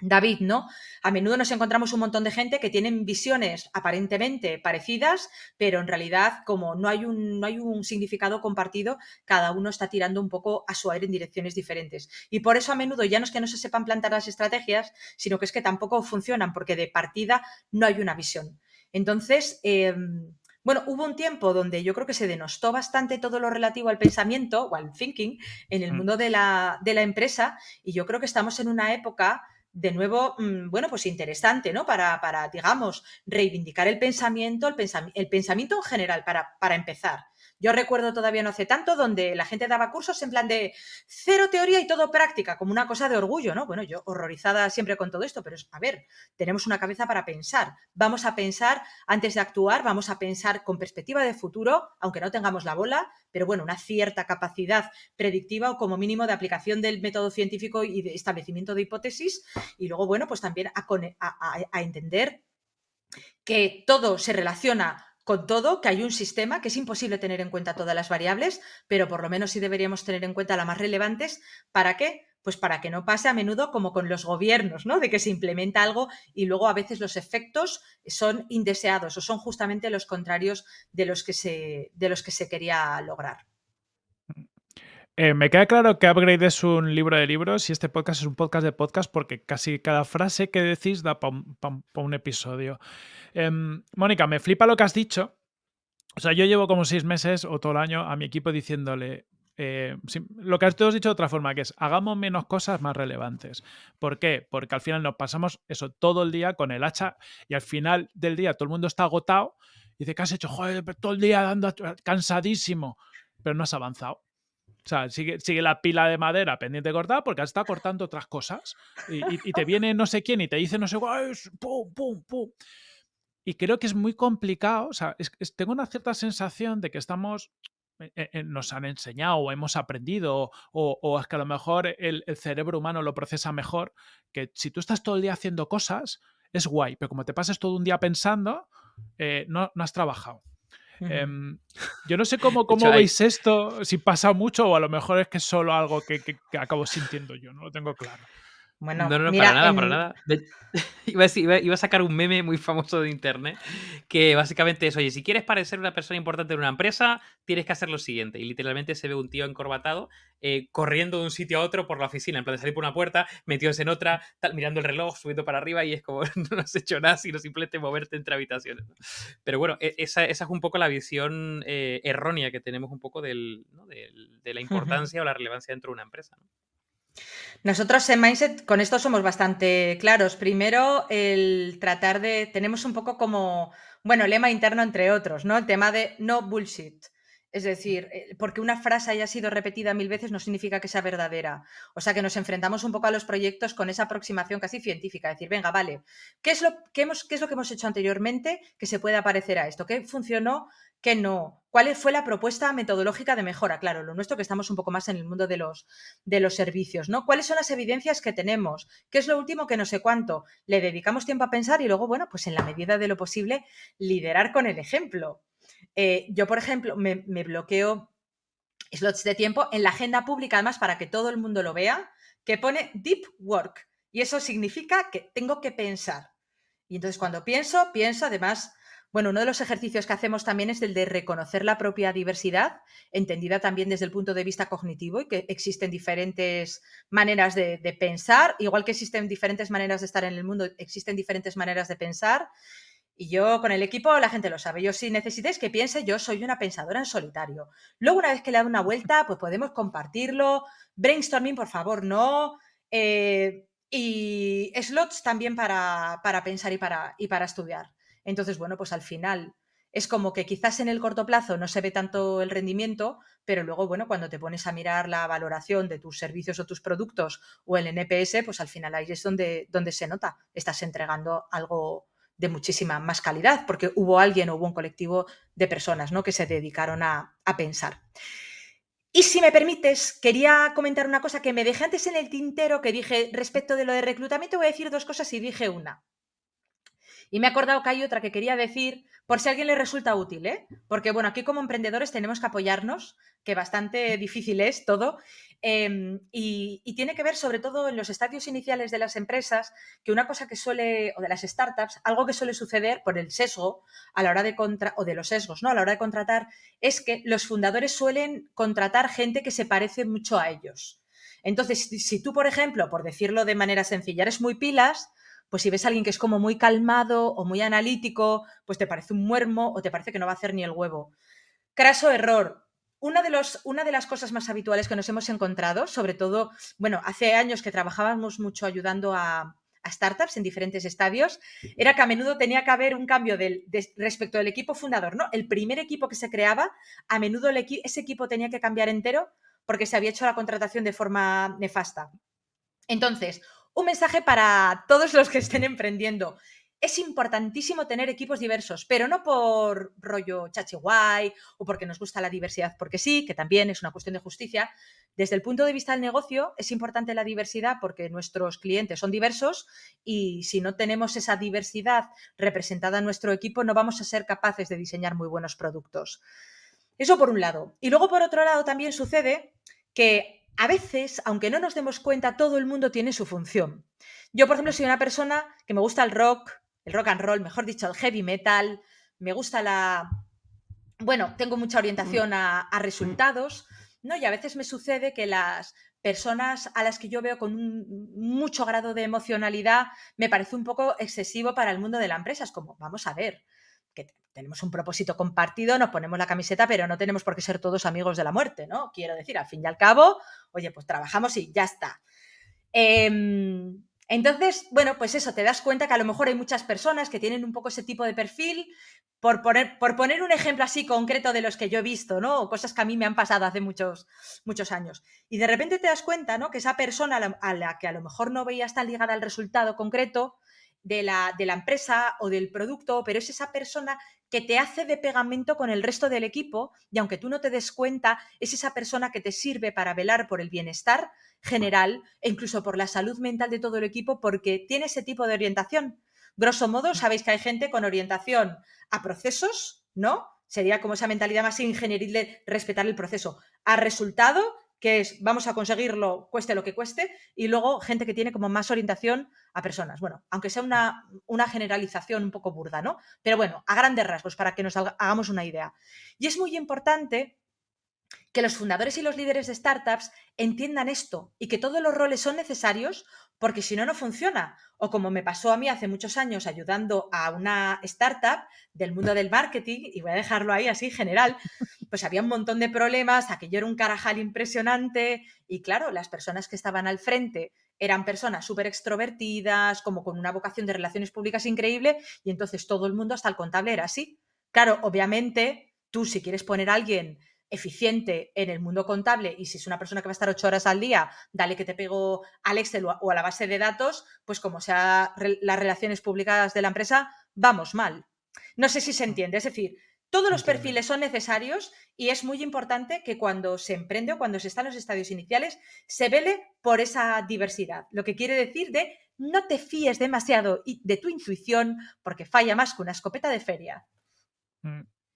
David, ¿no? A menudo nos encontramos un montón de gente que tienen visiones aparentemente parecidas, pero en realidad, como no hay un, no hay un significado compartido, cada uno está tirando un poco a su aire en direcciones diferentes. Y por eso a menudo ya no es que no se sepan plantar las estrategias, sino que es que tampoco funcionan, porque de partida no hay una visión. Entonces, em, bueno, hubo un tiempo donde yo creo que se denostó bastante todo lo relativo al pensamiento o al thinking en el mm. mundo de la, de la empresa, y yo creo que estamos en una época de nuevo, mm, bueno, pues interesante, ¿no? Para, para digamos, reivindicar el pensamiento, el, el pensamiento en general, para, para empezar. Yo recuerdo todavía no hace tanto donde la gente daba cursos en plan de cero teoría y todo práctica, como una cosa de orgullo, ¿no? Bueno, yo horrorizada siempre con todo esto, pero a ver, tenemos una cabeza para pensar. Vamos a pensar antes de actuar, vamos a pensar con perspectiva de futuro, aunque no tengamos la bola, pero bueno, una cierta capacidad predictiva o como mínimo de aplicación del método científico y de establecimiento de hipótesis. Y luego, bueno, pues también a entender que todo se relaciona con todo, que hay un sistema que es imposible tener en cuenta todas las variables, pero por lo menos sí deberíamos tener en cuenta las más relevantes. ¿Para qué? Pues para que no pase a menudo como con los gobiernos, ¿no? De que se implementa algo y luego a veces los efectos son indeseados o son justamente los contrarios de los que se, de los que se quería lograr. Eh, me queda claro que Upgrade es un libro de libros y este podcast es un podcast de podcast porque casi cada frase que decís da para un, episodio. Em, Mónica, me flipa lo que has dicho. O sea, yo llevo como seis meses o todo el año a mi equipo diciéndole eh, lo que has dicho de otra forma, que es hagamos menos cosas más relevantes. ¿Por qué? Porque al final nos pasamos eso todo el día con el hacha y al final del día todo el mundo está agotado y dice, ¿qué has hecho? Joder, todo el día dando cansadísimo, pero no has avanzado. O sea, sigue, sigue, la pila de madera pendiente de cortar porque está cortando otras cosas. Y, te viene no sé quién y te dice no sé cuál, pum, pum, pum. Y creo que es muy complicado. O sea, tengo una cierta sensación de que estamos eh, eh, nos han enseñado o hemos aprendido o, es que a lo mejor el, cerebro humano lo procesa mejor, que si tú estás todo el día haciendo cosas, es guay, pero como te pases todo un día pensando, eh, no, no has trabajado. Em, yo no sé cómo, cómo veis esto, si pasa mucho o a lo mejor es que es solo algo que, que, acabo sintiendo yo, no lo tengo claro. Bueno, no, no, para nada, para nada. Iba a, iba a, sacar un meme muy famoso de internet que básicamente es, oye, si quieres parecer una persona importante en una empresa, tienes que hacer lo siguiente. Y literalmente se ve un tío encorbatado eh, corriendo de un sitio a otro por la oficina, en plan de salir por una puerta, metidos en otra, tal, mirando el reloj, subiendo para arriba y es como, no has hecho nada, sino simplemente moverte entre habitaciones. Pero bueno, e, esa, esa, es un poco la visión eh, errónea que tenemos un poco del, de la importancia o la relevancia dentro de una empresa. Nosotros en Mindset con esto somos bastante claros. Primero, el tratar de, tenemos un poco como, bueno, lema interno entre otros, ¿no? El tema de no bullshit. Es decir, eh, porque una frase haya sido repetida mil veces no significa que sea verdadera. O sea que nos enfrentamos un poco a los proyectos con esa aproximación casi científica. Decir, venga, vale, ¿qué es lo, hemos, qué es lo que hemos hecho anteriormente que se pueda parecer a esto? ¿Qué funcionó? ¿Qué no? ¿Cuál fue la propuesta metodológica de mejora? Claro, lo nuestro que estamos un poco más en el mundo de los, de los servicios, ¿no? ¿Cuáles son las evidencias que tenemos? ¿Qué es lo último que no sé cuánto? Le dedicamos tiempo a pensar y luego, bueno, pues en la medida de lo posible, liderar con el ejemplo. Eh, yo, por ejemplo, me, bloqueo slots de tiempo en la agenda pública, además, para que todo el mundo lo vea, que pone deep work. Y eso significa que tengo que pensar. Y entonces cuando pienso, pienso además, bueno, uno de los ejercicios que hacemos también es el de reconocer la propia diversidad, entendida también desde el punto de vista cognitivo y que existen diferentes maneras de, pensar, igual que existen diferentes maneras de estar en el mundo, existen diferentes maneras de pensar Y yo con el equipo, la gente lo sabe. Yo si necesitáis que piense, yo soy una pensadora en solitario. Luego, una vez que le dado una vuelta, pues podemos compartirlo. Brainstorming, por favor, no. Eh, y slots también para, pensar y para, y para estudiar. Entonces, bueno, pues al final es como que quizás en el corto plazo no se ve tanto el rendimiento, pero luego, bueno, cuando te pones a mirar la valoración de tus servicios o tus productos o el NPS, pues al final ahí es donde, donde se nota, estás entregando algo de muchísima más calidad, porque hubo alguien o hubo un colectivo de personas ¿no? que se dedicaron a, a pensar. Y si me permites, quería comentar una cosa que me dejé antes en el tintero, que dije respecto de lo de reclutamiento, voy a decir dos cosas y dije una. Y me he acordado que hay otra que quería decir, por si a alguien le resulta útil, ¿eh? Porque, bueno, aquí como emprendedores tenemos que apoyarnos, que bastante difícil es todo, em, y, tiene que ver sobre todo en los estadios iniciales de las empresas, que una cosa que suele, o de las startups, algo que suele suceder por el sesgo a la hora de contra, o de los sesgos, ¿no? A la hora de contratar, es que los fundadores suelen contratar gente que se parece mucho a ellos. Entonces, si tú, por ejemplo, por decirlo de manera sencilla, eres muy pilas, pues si ves a alguien que es como muy calmado o muy analítico, pues te parece un muermo o te parece que no va a hacer ni el huevo. Craso error. Una de, los, una de las cosas más habituales que nos hemos encontrado, sobre todo, bueno, hace años que trabajábamos mucho ayudando a, startups en diferentes estadios, era que a menudo tenía que haber un cambio del, respecto del equipo fundador, ¿no? El primer equipo que se creaba, a menudo ese equipo tenía que cambiar entero porque se había hecho la contratación de forma nefasta. Entonces, un mensaje para todos los que estén emprendiendo. Es importantísimo tener equipos diversos, pero no por rollo chachi guay o porque nos gusta la diversidad, porque sí, que también es una cuestión de justicia. Desde el punto de vista del negocio, es importante la diversidad porque nuestros clientes son diversos y si no tenemos esa diversidad representada en nuestro equipo, no vamos a ser capaces de diseñar muy buenos productos. Eso por un lado. Y luego, por otro lado, también sucede que a veces, aunque no nos demos cuenta, todo el mundo tiene su función. Yo, por ejemplo, soy una persona que me gusta el rock, el rock and roll, mejor dicho, el heavy metal, me gusta la... Bueno, tengo mucha orientación a, resultados, ¿no? Y a veces me sucede que las personas a las que yo veo con un mucho grado de emocionalidad me parece un poco excesivo para el mundo de la empresa. Es como, vamos a ver, que tenemos un propósito compartido, nos ponemos la camiseta, pero no tenemos por qué ser todos amigos de la muerte, ¿no? Quiero decir, al fin y al cabo, oye, pues trabajamos y ya está. Em, entonces, bueno, pues eso, te das cuenta que a lo mejor hay muchas personas que tienen un poco ese tipo de perfil, por poner, por poner un ejemplo así concreto de los que yo he visto, ¿no? O cosas que a mí me han pasado hace muchos, muchos años. Y de repente te das cuenta, ¿no? Que esa persona a la que a lo mejor no veías tan ligada al resultado concreto, de la, de la, empresa o del producto, pero es esa persona que te hace de pegamento con el resto del equipo y aunque tú no te des cuenta, es esa persona que te sirve para velar por el bienestar general e incluso por la salud mental de todo el equipo porque tiene ese tipo de orientación. Grosso modo, sabéis que hay gente con orientación a procesos, ¿no? Sería como esa mentalidad más ingenieril de respetar el proceso. A resultado que es vamos a conseguirlo cueste lo que cueste, y luego gente que tiene como más orientación a personas. Bueno, aunque sea una, una generalización un poco burda, ¿no? Pero bueno, a grandes rasgos, para que nos hagamos una idea. Y es muy importante que los fundadores y los líderes de startups entiendan esto y que todos los roles son necesarios porque si no, no funciona. O como me pasó a mí hace muchos años ayudando a una startup del mundo del marketing, y voy a dejarlo ahí así general, pues había un montón de problemas, aquello era un carajal impresionante y claro, las personas que estaban al frente eran personas súper extrovertidas, como con una vocación de relaciones públicas increíble y entonces todo el mundo, hasta el contable, era así. Claro, obviamente, tú si quieres poner a alguien eficiente en el mundo contable y si es una persona que va a estar ocho horas al día, dale que te pego al Excel o a la base de datos, pues como sea las relaciones públicas de la empresa, vamos mal. No sé si se entiende, es decir, todos los perfiles son necesarios y es muy importante que cuando se emprende o cuando se está en los estadios iniciales se vele por esa diversidad. Lo que quiere decir de no te fíes demasiado de tu intuición porque falla más que una escopeta de feria.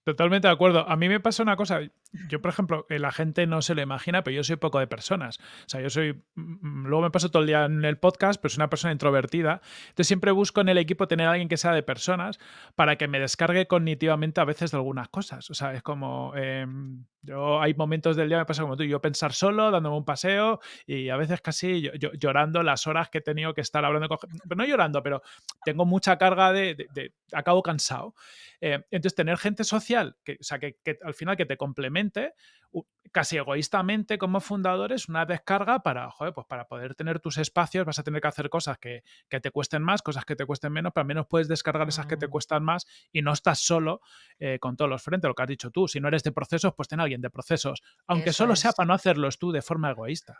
Totalmente de acuerdo. A mí me pasa una cosa. Yo, por ejemplo, la gente no se lo imagina, pero yo soy poco de personas. O sea, yo soy. Mm, luego me paso todo el día en el podcast, pero soy una persona introvertida. Entonces siempre busco en el equipo tener a alguien que sea de personas para que me descargue cognitivamente a veces de algunas cosas. O sea, es como. Em, Yo hay momentos del día me pasa como tú, yo pensar solo, dándome un paseo y a veces casi llorando las horas que he tenido que estar hablando con pero no llorando, pero tengo mucha carga de, de, acabo cansado. Eh, entonces, tener gente social, que, o sea, que, que, al final que te complemente, casi egoístamente como fundador es una descarga para, joder, pues para poder tener tus espacios vas a tener que hacer cosas que, te cuesten más, cosas que te cuesten menos, pero al menos puedes descargar esas que te cuestan más y no estás solo eh, con todos los frentes, lo que has dicho tú. Si no eres de procesos, pues ten a alguien de procesos, aunque solo sea para no hacerlos tú de forma egoísta.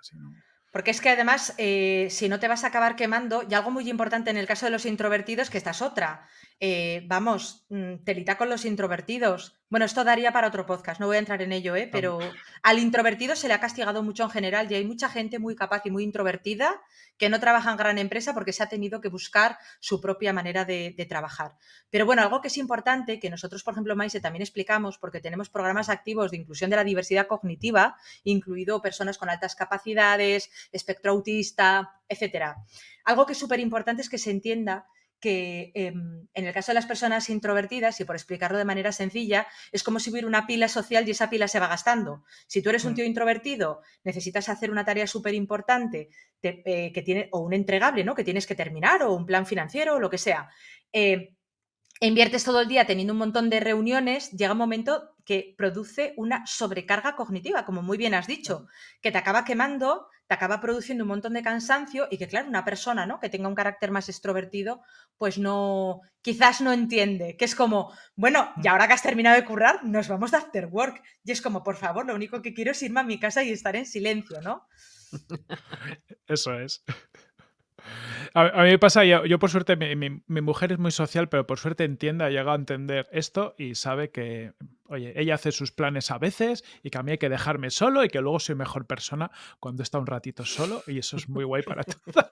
Porque es que además, eh, si no te vas a acabar quemando, y algo muy importante en el caso de los introvertidos, que esta es otra. Eh, vamos, mm, telita con los introvertidos. Bueno, esto daría para otro podcast, no voy a entrar en ello, ¿eh? pero al introvertido se le ha castigado mucho en general y hay mucha gente muy capaz y muy introvertida que no trabaja en gran empresa porque se ha tenido que buscar su propia manera de, trabajar. Pero bueno, algo que es importante, que nosotros, por ejemplo, Maise, también explicamos, porque tenemos programas activos de inclusión de la diversidad cognitiva, incluido personas con altas capacidades, espectro autista, etcétera. Algo que es súper importante es que se entienda que em, en el caso de las personas introvertidas, y por explicarlo de manera sencilla, es como si hubiera una pila social y esa pila se va gastando. Si tú eres un mm. tío introvertido, necesitas hacer una tarea súper importante eh, que tiene, o un entregable, ¿no? Que tienes que terminar, o un plan financiero, o lo que sea. Eh, inviertes todo el día teniendo un montón de reuniones, llega un momento que produce una sobrecarga cognitiva, como muy bien has dicho, que te acaba quemando, te acaba produciendo un montón de cansancio y que, claro, una persona ¿no? que tenga un carácter más extrovertido, pues no, quizás no entiende, que es como, bueno, y mm. ahora que has terminado de currar, nos vamos de after work. Y es como, por favor, lo único que quiero es irme a mi casa y estar en silencio, ¿no? Eso es. A, mí me pasa, yo, por suerte, mi, mujer es muy social, pero por suerte entiende, ha llegado a entender esto y sabe que, oye, ella hace sus planes a veces y que a mí hay que dejarme solo y que luego soy mejor persona cuando está un ratito solo y eso es muy guay para todos.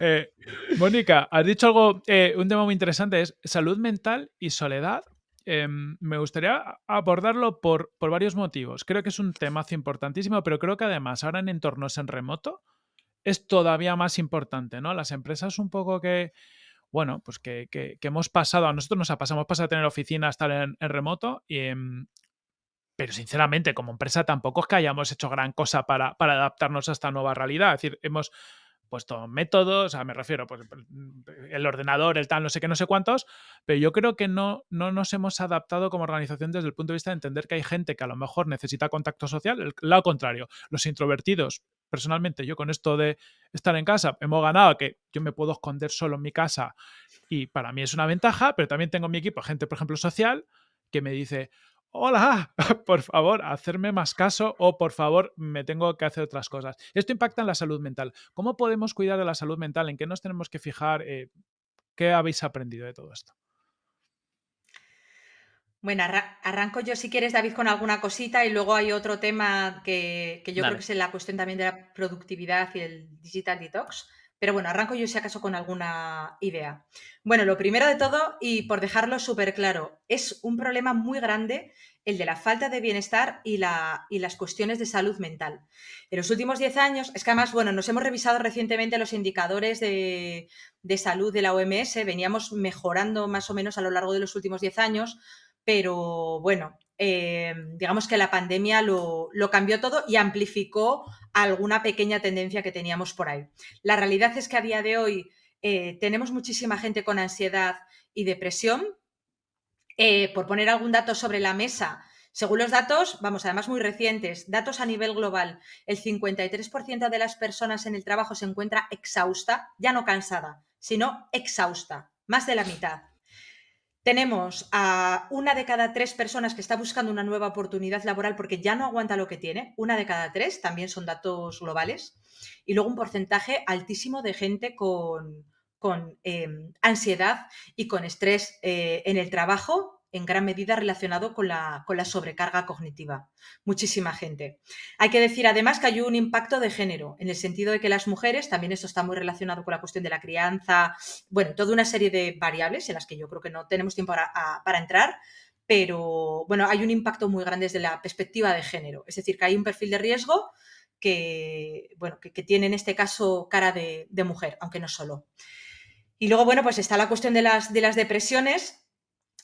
Eh, Mónica, has dicho algo, eh, un tema muy interesante es salud mental y soledad. Em, me gustaría abordarlo por, por varios motivos. Creo que es un temazo importantísimo, pero creo que además ahora en entornos en remoto, es todavía más importante, ¿no? Las empresas un poco que, bueno, pues que, hemos pasado, a nosotros nos ha pasado, hemos pasado a tener oficina, a estar en, remoto, y, em, pero sinceramente como empresa tampoco es que hayamos hecho gran cosa para, para adaptarnos a esta nueva realidad. Es decir, hemos puesto métodos, o sea, me refiero, pues el ordenador, el tal, no sé qué, no sé cuántos, pero yo creo que no, no nos hemos adaptado como organización desde el punto de vista de entender que hay gente que a lo mejor necesita contacto social, el lado contrario, los introvertidos. Personalmente, yo con esto de estar en casa, hemos ganado que yo me puedo esconder solo en mi casa y para mí es una ventaja, pero también tengo en mi equipo gente, por ejemplo, social, que me dice, hola, por favor, hacerme más caso o por favor, me tengo que hacer otras cosas. Esto impacta en la salud mental. ¿Cómo podemos cuidar de la salud mental? ¿En qué nos tenemos que fijar? Eh, ¿Qué habéis aprendido de todo esto? Bueno, arranco yo si quieres, David, con alguna cosita y luego hay otro tema que, yo creo que es la cuestión también de la productividad y el digital detox. Pero bueno, arranco yo si acaso con alguna idea. Bueno, lo primero de todo, y por dejarlo súper claro, es un problema muy grande el de la falta de bienestar y, la, y, las cuestiones de salud mental. En los últimos 10 años, es que además, bueno, nos hemos revisado recientemente los indicadores de, de, salud de la OMS, veníamos mejorando más o menos a lo largo de los últimos 10 años, pero bueno, eh, digamos que la pandemia lo, cambió todo y amplificó alguna pequeña tendencia que teníamos por ahí. La realidad es que a día de hoy eh, tenemos muchísima gente con ansiedad y depresión. Eh, por poner algún dato sobre la mesa, según los datos, vamos, además muy recientes, datos a nivel global, el 53% de las personas en el trabajo se encuentra exhausta, ya no cansada, sino exhausta, más de la mitad. Tenemos a una de cada tres personas que está buscando una nueva oportunidad laboral porque ya no aguanta lo que tiene, una de cada tres, también son datos globales, y luego un porcentaje altísimo de gente con, em, ansiedad y con estrés eh, en el trabajo en gran medida relacionado con la, con la, sobrecarga cognitiva. Muchísima gente. Hay que decir además que hay un impacto de género, en el sentido de que las mujeres, también esto está muy relacionado con la cuestión de la crianza, bueno, toda una serie de variables en las que yo creo que no tenemos tiempo para, entrar, pero bueno, hay un impacto muy grande desde la perspectiva de género, es decir, que hay un perfil de riesgo que, bueno, que, tiene en este caso cara de, mujer, aunque no solo. Y luego, bueno, pues está la cuestión de las, de las depresiones,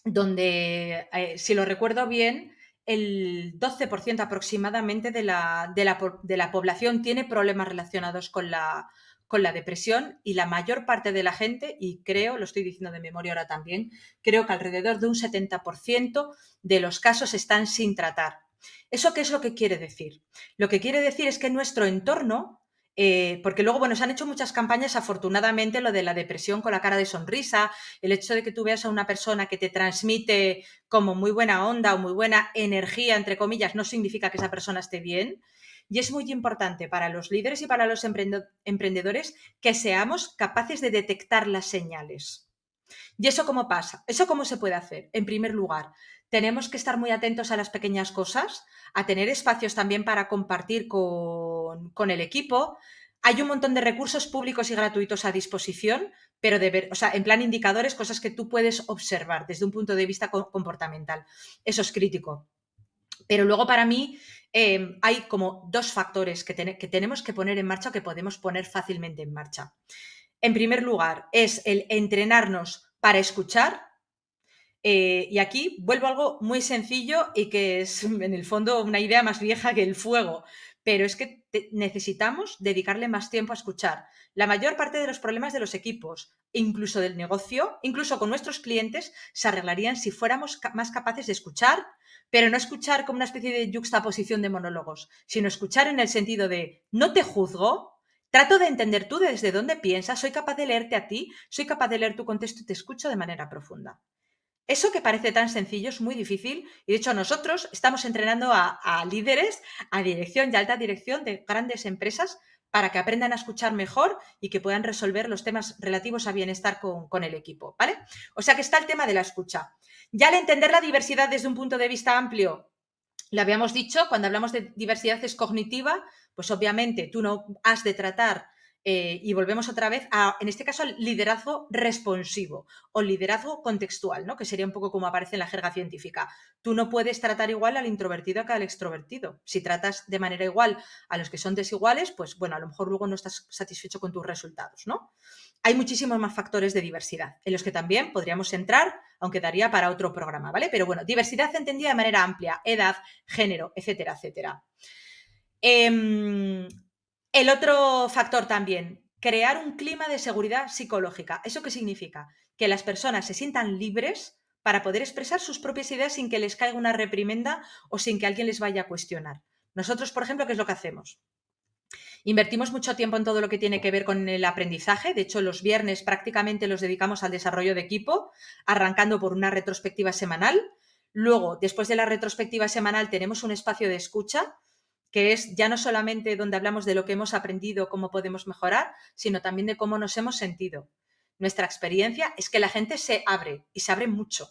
donde, eh, si lo recuerdo bien, el 12% aproximadamente de la, de, la, población tiene problemas relacionados con la, con la depresión y la mayor parte de la gente, y creo, lo estoy diciendo de memoria ahora también, creo que alrededor de un 70% de los casos están sin tratar. ¿Eso qué es lo que quiere decir? Lo que quiere decir es que nuestro entorno eh, porque luego, bueno, se han hecho muchas campañas, afortunadamente, lo de la depresión con la cara de sonrisa, el hecho de que tú veas a una persona que te transmite como muy buena onda o muy buena energía, entre comillas, no significa que esa persona esté bien. Y es muy importante para los líderes y para los emprendedores que seamos capaces de detectar las señales. ¿Y eso cómo pasa? ¿Eso cómo se puede hacer? En primer lugar, tenemos que estar muy atentos a las pequeñas cosas, a tener espacios también para compartir con, el equipo. Hay un montón de recursos públicos y gratuitos a disposición, pero de ver, o sea, en plan indicadores, cosas que tú puedes observar desde un punto de vista comportamental. Eso es crítico. Pero luego para mí em, hay como dos factores que, que tenemos que poner en marcha o que podemos poner fácilmente en marcha. En primer lugar, es el entrenarnos para escuchar, eh, y aquí vuelvo a algo muy sencillo y que es en el fondo una idea más vieja que el fuego, pero es que necesitamos dedicarle más tiempo a escuchar. La mayor parte de los problemas de los equipos, incluso del negocio, incluso con nuestros clientes, se arreglarían si fuéramos más capaces de escuchar, pero no escuchar como una especie de juxtaposición de monólogos, sino escuchar en el sentido de no te juzgo, trato de entender tú desde dónde piensas, soy capaz de leerte a ti, soy capaz de leer tu contexto y te escucho de manera profunda. Eso que parece tan sencillo es muy difícil y de hecho nosotros estamos entrenando a, líderes, a dirección y alta dirección de grandes empresas para que aprendan a escuchar mejor y que puedan resolver los temas relativos a bienestar con, el equipo, ¿vale? O sea que está el tema de la escucha. Ya al entender la diversidad desde un punto de vista amplio, lo habíamos dicho, cuando hablamos de diversidad es cognitiva, pues obviamente tú no has de tratar eh, y volvemos otra vez a, en este caso, al liderazgo responsivo o liderazgo contextual, ¿no? que sería un poco como aparece en la jerga científica. Tú no puedes tratar igual al introvertido que al extrovertido. Si tratas de manera igual a los que son desiguales, pues bueno, a lo mejor luego no estás satisfecho con tus resultados. ¿no? Hay muchísimos más factores de diversidad en los que también podríamos entrar, aunque daría para otro programa, ¿vale? Pero bueno, diversidad entendida de manera amplia, edad, género, etcétera, etcétera. Em, el otro factor también, crear un clima de seguridad psicológica. ¿Eso qué significa? Que las personas se sientan libres para poder expresar sus propias ideas sin que les caiga una reprimenda o sin que alguien les vaya a cuestionar. Nosotros, por ejemplo, ¿qué es lo que hacemos? Invertimos mucho tiempo en todo lo que tiene que ver con el aprendizaje. De hecho, los viernes prácticamente los dedicamos al desarrollo de equipo, arrancando por una retrospectiva semanal. Luego, después de la retrospectiva semanal, tenemos un espacio de escucha que es ya no solamente donde hablamos de lo que hemos aprendido, cómo podemos mejorar, sino también de cómo nos hemos sentido. Nuestra experiencia es que la gente se abre y se abre mucho,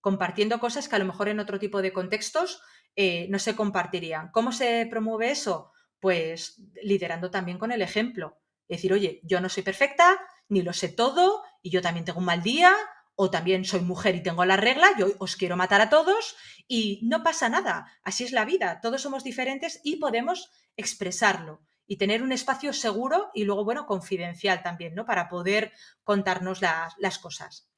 compartiendo cosas que a lo mejor en otro tipo de contextos eh, no se compartirían. ¿Cómo se promueve eso? Pues liderando también con el ejemplo. Decir, oye, yo no soy perfecta, ni lo sé todo, y yo también tengo un mal día, o también soy mujer y tengo la regla, yo os quiero matar a todos y no pasa nada, así es la vida, todos somos diferentes y podemos expresarlo y tener un espacio seguro y luego, bueno, confidencial también, ¿no? Para poder contarnos las, cosas.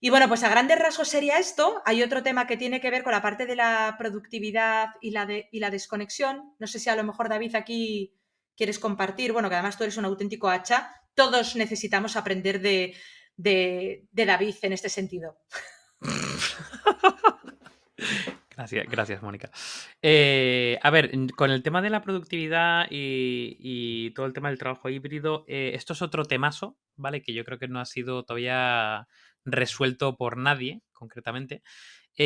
Y bueno, pues a grandes rasgos sería esto. Hay otro tema que tiene que ver con la parte de la productividad y la, desconexión. No sé si a lo mejor David aquí quieres compartir, bueno, que además tú eres un auténtico hacha. Todos necesitamos aprender de, de, David en este sentido. Gracias, gracias, Mónica. Eh, a ver, con el tema de la productividad y, todo el tema del trabajo híbrido, eh, esto es otro temazo, ¿vale? Que yo creo que no ha sido todavía resuelto por nadie, concretamente. O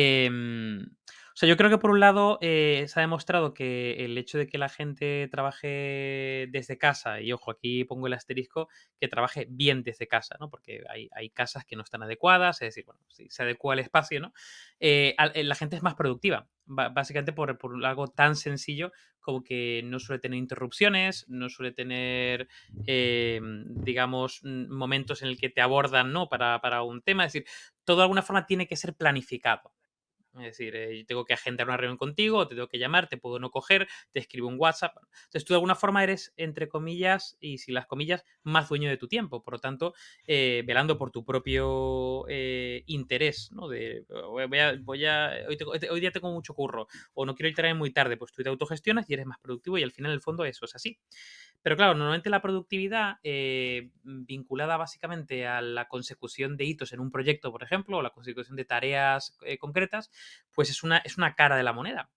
sea, yo creo que por un lado eh, se ha demostrado que el hecho de que la gente trabaje desde casa, y ojo, aquí pongo el asterisco, que trabaje bien desde casa, ¿no? Porque hay, casas que no están adecuadas, es decir, bueno, si se adecua el espacio, ¿no? Eh, eh, la gente es más productiva, básicamente por, por, algo tan sencillo como que no suele tener interrupciones, no suele tener, digamos, momentos en el que te abordan, ¿no? Para, para un tema, es decir, todo de alguna forma tiene que ser planificado. Es decir, eh, tengo que agendar una reunión contigo, te tengo que llamar, te puedo no coger, te escribo un WhatsApp. Entonces, tú de alguna forma eres, entre comillas, y si las comillas, más dueño de tu tiempo. Por lo tanto, eh, velando por tu propio eh, interés, ¿no? De, voy a, voy a hoy, día tengo mucho curro, o no quiero ir muy tarde, pues tú te autogestionas y eres más productivo y al final, en el fondo, eso es así. Pero claro, normalmente la productividad eh, vinculada básicamente a la consecución de hitos en un proyecto, por ejemplo, o la consecución de tareas eh, concretas, pues es una, es una cara de la moneda.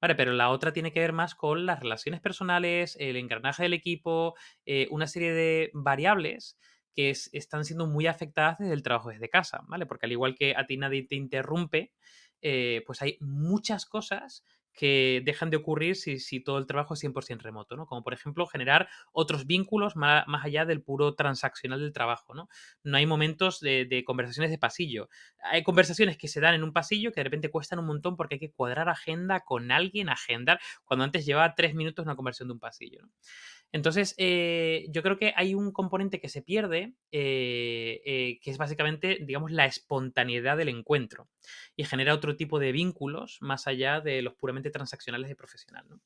Vale, pero la otra tiene que ver más con las relaciones personales, el engranaje del equipo, eh, una serie de variables que están siendo muy afectadas desde el trabajo desde casa, ¿vale? Porque al igual que a ti nadie te interrumpe, pues hay muchas cosas que dejan de ocurrir si, todo el trabajo es 100% remoto, ¿no? Como por ejemplo generar otros vínculos más, allá del puro transaccional del trabajo, ¿no? No hay momentos de, conversaciones de pasillo. Hay conversaciones que se dan en un pasillo que de repente cuestan un montón porque hay que cuadrar agenda con alguien, agendar, cuando antes llevaba tres minutos una conversación de un pasillo. Entonces, eh, yo creo que hay un componente que se pierde, eh, eh, que es básicamente, digamos, la espontaneidad del encuentro y genera otro tipo de vínculos más allá de los puramente transaccionales de profesional. ¿no?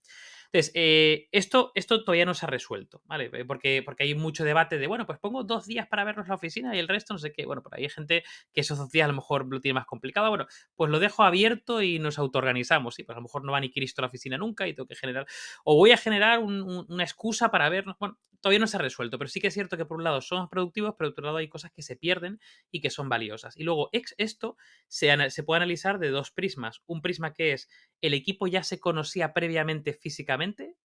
Entonces, eh, esto, esto todavía no se ha resuelto, ¿vale? Eh, porque, porque hay mucho debate de, bueno, pues pongo dos días para vernos la oficina y el resto no sé qué. Bueno, por hay gente que esos dos días a lo mejor lo tiene más complicado. Bueno, pues lo dejo abierto y nos autoorganizamos. Sí, pues a lo mejor no va ni Cristo a la oficina nunca y tengo que generar, o voy a generar una excusa para vernos. Bueno, todavía no se ha resuelto, pero sí que es cierto que por un lado somos productivos, pero por otro lado hay cosas que se pierden y que son valiosas. Y luego esto se, puede analizar de dos prismas. Un prisma que es el equipo ya se conocía previamente físicamente.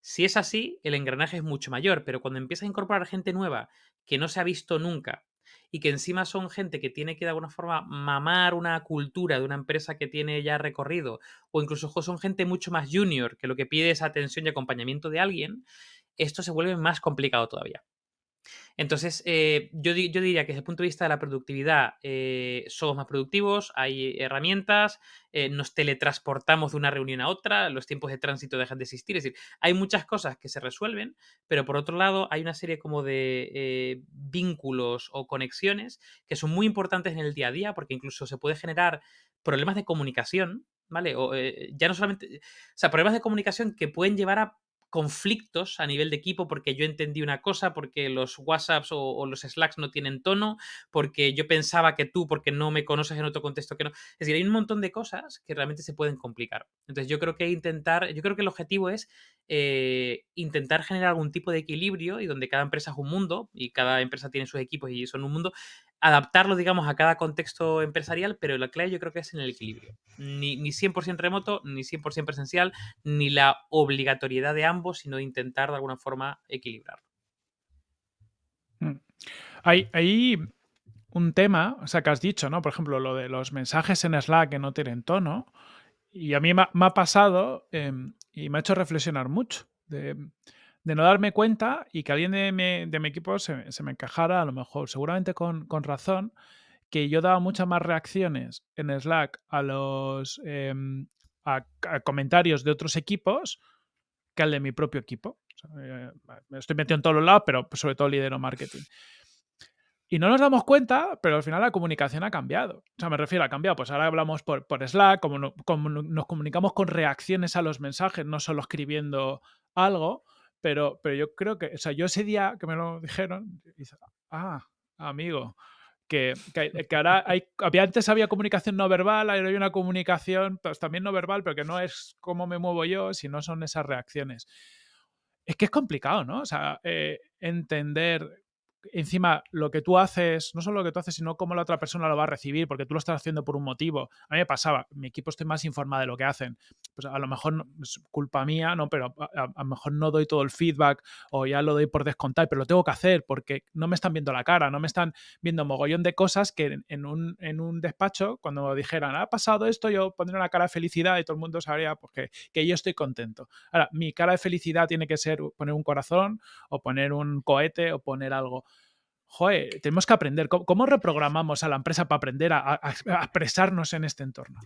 Si es así, el engranaje es mucho mayor, pero cuando empieza a incorporar gente nueva que no se ha visto nunca y que encima son gente que tiene que de alguna forma mamar una cultura de una empresa que tiene ya recorrido, o incluso son gente mucho más junior que lo que pide es atención y acompañamiento de alguien, esto se vuelve más complicado todavía. Entonces, eh, yo, diría que desde el punto de vista de la productividad, eh, somos más productivos, hay herramientas, eh, nos teletransportamos de una reunión a otra, los tiempos de tránsito dejan de existir. Es decir, hay muchas cosas que se resuelven, pero por otro lado, hay una serie como de vínculos o conexiones que son muy importantes en el día a día, porque incluso se puede generar problemas de comunicación, ¿vale? O, ya no solamente, o sea, problemas de comunicación que pueden llevar a conflictos a nivel de equipo porque yo entendí una cosa, porque los WhatsApps o, los Slacks no tienen tono, porque yo pensaba que tú, porque no me conoces en otro contexto que no. Es decir, hay un montón de cosas que realmente se pueden complicar. Entonces yo creo que intentar, yo creo que el objetivo es eh, intentar generar algún tipo de equilibrio y donde cada empresa es un mundo y cada empresa tiene sus equipos y son un mundo, adaptarlo, digamos, a cada contexto empresarial, pero la clave yo creo que es en el equilibrio. Ni, ni 100% remoto, ni 100% presencial, ni la obligatoriedad de ambos, sino intentar de alguna forma equilibrarlo. Mm. Hay, hay, un tema, o sea, que has dicho, ¿no? Por ejemplo, lo de los mensajes en Slack que no tienen tono. Y a mí me ha, pasado em, y me ha hecho reflexionar mucho. De, de no darme cuenta y que alguien de mi, equipo se, me encajara, a lo mejor, seguramente con, razón, que yo daba muchas más reacciones en Slack a los em, a, comentarios de otros equipos que al de mi propio equipo. Eh, estoy metiendo en todos los lados, pero sobre todo lidero marketing. Y no nos damos cuenta, pero al final la comunicación ha cambiado. O sea, me refiero a cambiado. Pues ahora hablamos por, por Slack, como, como, nos comunicamos con reacciones a los mensajes, no solo escribiendo algo. Pero, pero yo creo que, o sea, yo ese día que me lo dijeron, ah, amigo, que, que, ahora hay, había, antes había comunicación no verbal, ahora hay una comunicación pues, también no verbal, pero que no es cómo me muevo yo, sino son esas reacciones. Es que es complicado, ¿no? O sea, eh, entender encima lo que tú haces, no solo lo que tú haces, sino cómo la otra persona lo va a recibir, porque tú lo estás haciendo por un motivo. A mí me pasaba, mi equipo estoy más informado de lo que hacen. Pues a lo mejor es culpa mía, ¿no? Pero a, lo mejor no doy todo el feedback o ya lo doy por descontar, pero lo tengo que hacer porque no me están viendo la cara, no me están viendo mogollón de cosas que en, un, en un, despacho, cuando dijeran, ha pasado esto, yo pondría una cara de felicidad y todo el mundo sabría pues, que, que yo estoy contento. Ahora, mi cara de felicidad tiene que ser poner un corazón o poner un cohete o poner algo joder, tenemos que aprender. ¿Cómo, reprogramamos a la empresa para aprender a, expresarnos en este entorno?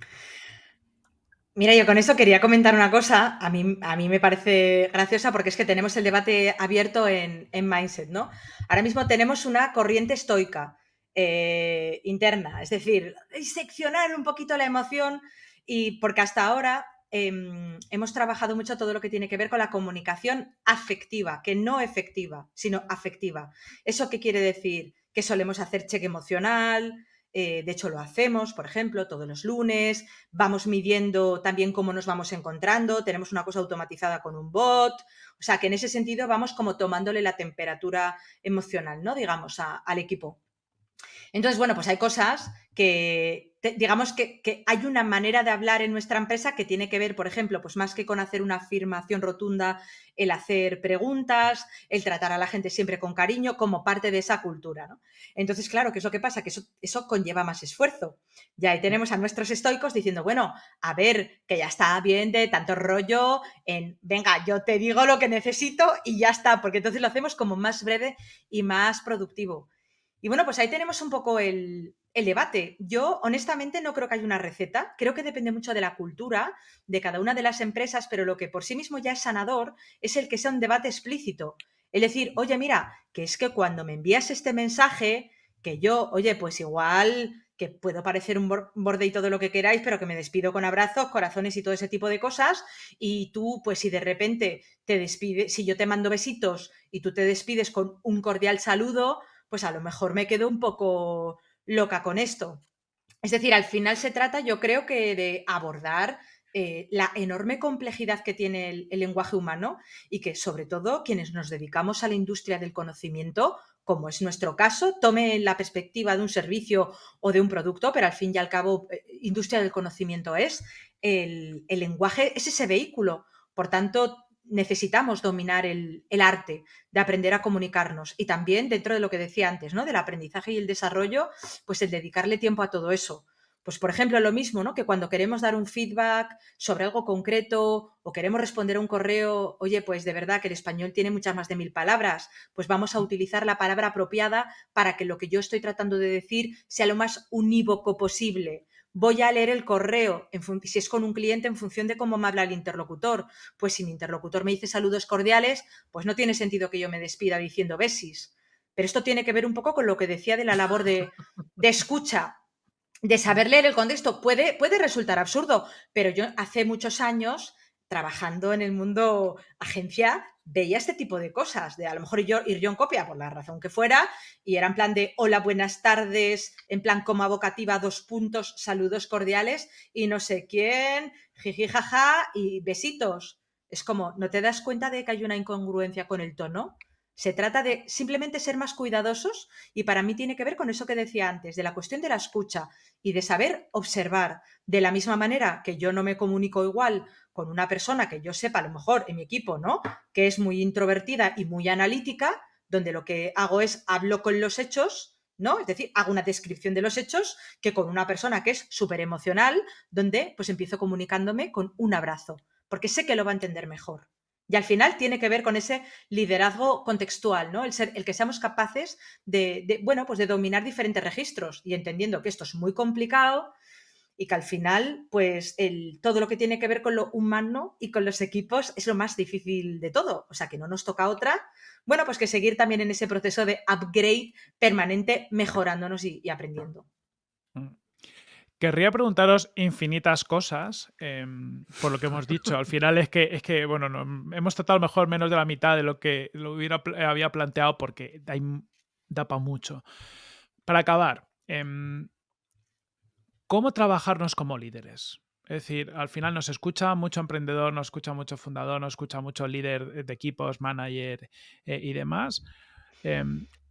Mira, yo con eso quería comentar una cosa. A mí, a mí me parece graciosa porque es que tenemos el debate abierto en, Mindset, ¿no? Ahora mismo tenemos una corriente estoica eh, interna, es decir, seccionar un poquito la emoción y porque hasta ahora em, hemos trabajado mucho todo lo que tiene que ver con la comunicación afectiva, que no efectiva, sino afectiva. ¿Eso qué quiere decir? Que solemos hacer cheque emocional, eh, de hecho, lo hacemos, por ejemplo, todos los lunes. Vamos midiendo también cómo nos vamos encontrando. Tenemos una cosa automatizada con un bot. O sea, que en ese sentido vamos como tomándole la temperatura emocional, ¿no? Digamos, al equipo. Entonces, bueno, pues hay cosas que, digamos que, hay una manera de hablar en nuestra empresa que tiene que ver, por ejemplo, pues más que con hacer una afirmación rotunda, el hacer preguntas, el tratar a la gente siempre con cariño, como parte de esa cultura, ¿no? Entonces, claro, ¿qué es lo que pasa? Que eso, eso conlleva más esfuerzo. Ya ahí tenemos a nuestros estoicos diciendo, bueno, a ver, que ya está bien de tanto rollo en, venga, yo te digo lo que necesito y ya está, porque entonces lo hacemos como más breve y más productivo. Y bueno, pues ahí tenemos un poco el, debate. Yo honestamente no creo que haya una receta, creo que depende mucho de la cultura de cada una de las empresas, pero lo que por sí mismo ya es sanador es el que sea un debate explícito. Es decir, oye, mira, que es que cuando me envías este mensaje, que yo, oye, pues igual que puedo parecer un borde y todo lo que queráis, pero que me despido con abrazos, corazones y todo ese tipo de cosas, y tú, pues si de repente te despides, si yo te mando besitos y tú te despides con un cordial saludo, pues a lo mejor me quedo un poco loca con esto. Es decir, al final se trata, yo creo que de abordar eh, la enorme complejidad que tiene el, lenguaje humano y que sobre todo quienes nos dedicamos a la industria del conocimiento, como es nuestro caso, tome la perspectiva de un servicio o de un producto, pero al fin y al cabo, eh, industria del conocimiento es, el, el lenguaje es ese vehículo. Por tanto, necesitamos dominar el, arte de aprender a comunicarnos y también dentro de lo que decía antes, ¿no? Del aprendizaje y el desarrollo, pues el dedicarle tiempo a todo eso. Pues por ejemplo, lo mismo, ¿no? Que cuando queremos dar un feedback sobre algo concreto o queremos responder a un correo, oye, pues de verdad que el español tiene muchas más de mil palabras, pues vamos a utilizar la palabra apropiada para que lo que yo estoy tratando de decir sea lo más unívoco posible voy a leer el correo, si es con un cliente, en función de cómo me habla el interlocutor. Pues si mi interlocutor me dice saludos cordiales, pues no tiene sentido que yo me despida diciendo besis. Pero esto tiene que ver un poco con lo que decía de la labor de, de escucha, de saber leer el contexto. Puede, puede resultar absurdo, pero yo hace muchos años trabajando en el mundo agencia, veía este tipo de cosas, de a lo mejor yo, ir yo en copia por la razón que fuera, y era en plan de hola, buenas tardes, en plan como avocativa, dos puntos, saludos cordiales, y no sé quién, jiji, jaja, y besitos. Es como, ¿no te das cuenta de que hay una incongruencia con el tono? Se trata de simplemente ser más cuidadosos y para mí tiene que ver con eso que decía antes, de la cuestión de la escucha y de saber observar. De la misma manera que yo no me comunico igual con una persona que yo sepa, a lo mejor en mi equipo, ¿no? Que es muy introvertida y muy analítica, donde lo que hago es hablo con los hechos, ¿no? Es decir, hago una descripción de los hechos que con una persona que es súper emocional, donde pues empiezo comunicándome con un abrazo, porque sé que lo va a entender mejor. Y al final tiene que ver con ese liderazgo contextual, ¿no? El, ser, el que seamos capaces de, bueno, pues de dominar diferentes registros y entendiendo que esto es muy complicado, y que al final, pues el, todo lo que tiene que ver con lo humano y con los equipos es lo más difícil de todo. O sea, que no nos toca otra, bueno, pues que seguir también en ese proceso de upgrade permanente, mejorándonos y, aprendiendo. Mm. Querría preguntaros infinitas cosas em, por lo que hemos dicho. Al final es que, es que bueno, hemos tratado mejor menos de la mitad de lo que lo hubiera, había planteado porque da para mucho. Para acabar, em, cómo trabajarnos como líderes. Es decir, al final nos escucha mucho emprendedor, nos escucha mucho fundador, nos escucha mucho líder de equipos, manager eh, y demás.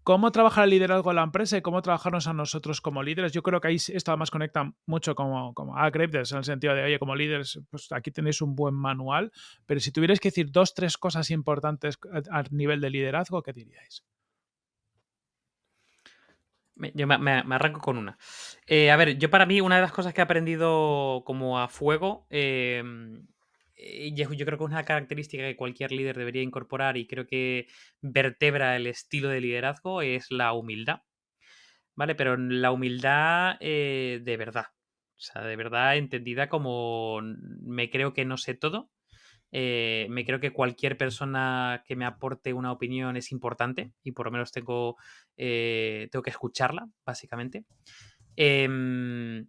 ¿Cómo trabajar el liderazgo en la empresa y cómo trabajarnos a nosotros como líderes? Yo creo que ahí esto además conecta mucho como, como a en el sentido de, oye, como líderes, pues aquí tenéis un buen manual, pero si tuvierais que decir dos, tres cosas importantes a nivel de liderazgo, ¿qué diríais? Yo me, arranco con una. Eh, a ver, yo para mí una de las cosas que he aprendido como a fuego, eh, yo creo que una característica que cualquier líder debería incorporar y creo que vertebra el estilo de liderazgo es la humildad. ¿Vale? Pero la humildad eh, de verdad. O sea, de verdad entendida como me creo que no sé todo eh, me creo que cualquier persona que me aporte una opinión es importante y por lo menos tengo, eh, tengo que escucharla, básicamente. Em,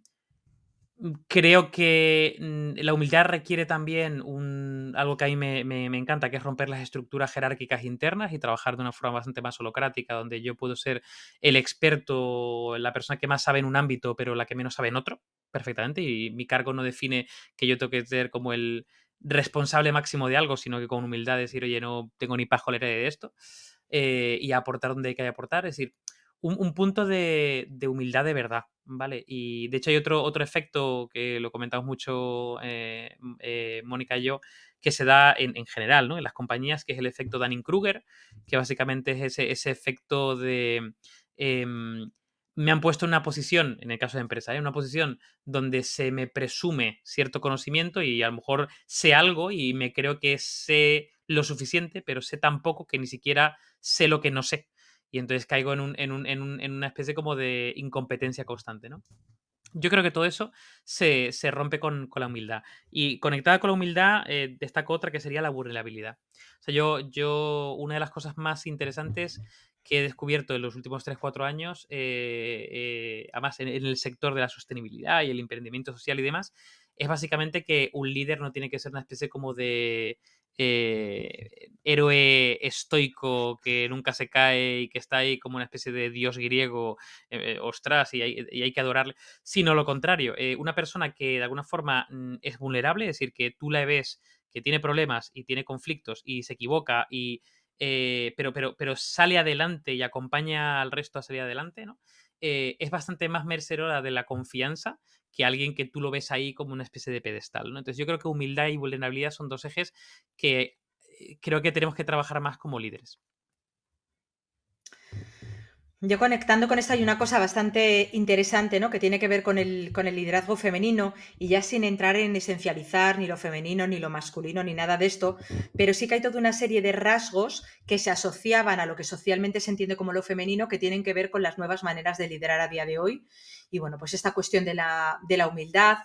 creo que mm, la humildad requiere también un, algo que a mí me, encanta, que es romper las estructuras jerárquicas internas y trabajar de una forma bastante más holocrática, donde yo puedo ser el experto, la persona que más sabe en un ámbito, pero la que menos sabe en otro, perfectamente. Y mi cargo no define que yo tengo que ser como el responsable máximo de algo, sino que con humildad decir, oye, no tengo ni pajolera de esto, eh, y aportar donde hay que aportar. Es decir, un, punto de, humildad de verdad, ¿vale? Y de hecho hay otro, otro efecto que lo comentamos mucho eh, eh, Mónica y yo, que se da en, general, ¿no? En las compañías, que es el efecto Dunning-Kruger, que básicamente es ese, ese efecto de... Em, me han puesto en una posición, en el caso de empresa, en ¿eh? una posición donde se me presume cierto conocimiento y a lo mejor sé algo y me creo que sé lo suficiente, pero sé tan poco que ni siquiera sé lo que no sé y entonces caigo en, un, en, un, en, un, en una especie como de incompetencia constante, ¿no? Yo creo que todo eso se, rompe con, la humildad. Y conectada con la humildad, eh, destaco otra que sería la vulnerabilidad. O sea, yo, yo, una de las cosas más interesantes que he descubierto en los últimos 3-4 años, eh, eh, además en, el sector de la sostenibilidad y el emprendimiento social y demás, es básicamente que un líder no tiene que ser una especie como de eh, héroe estoico que nunca se cae y que está ahí como una especie de dios griego, eh, ostras, y hay, que adorarle, sino lo contrario, eh, una persona que de alguna forma mm, es vulnerable, es decir, que tú la ves que tiene problemas y tiene conflictos y se equivoca y... pero, pero, pero sale adelante y acompaña al resto a salir adelante, ¿no? Es bastante más merecedora de la confianza que alguien que tú lo ves ahí como una especie de pedestal. Entonces yo creo que humildad y vulnerabilidad son dos ejes que eh, creo que tenemos que trabajar más como líderes. Yo conectando con esto hay una cosa bastante interesante, ¿no? Que tiene que ver con el, con el, liderazgo femenino y ya sin entrar en esencializar ni lo femenino, ni lo masculino, ni nada de esto, pero sí que hay toda una serie de rasgos que se asociaban a lo que socialmente se entiende como lo femenino que tienen que ver con las nuevas maneras de liderar a día de hoy y bueno, pues esta cuestión de la, humildad,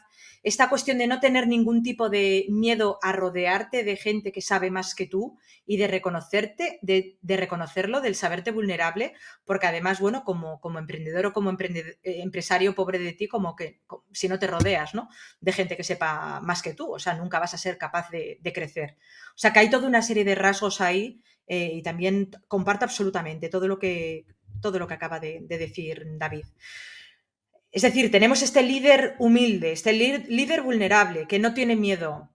esta cuestión de no tener ningún tipo de miedo a rodearte de gente que sabe más que tú y de reconocerte, de, reconocerlo, del saberte vulnerable, porque además, bueno, como, como emprendedor o como eh, empresario pobre de ti, como que si no te rodeas, ¿no? De gente que sepa más que tú, o sea, nunca vas a ser capaz de, crecer. O sea, que hay toda una serie de rasgos ahí eh, y también comparto absolutamente todo lo que, todo lo que acaba de decir David. Es decir, tenemos este líder humilde, este líder vulnerable, que no tiene miedo,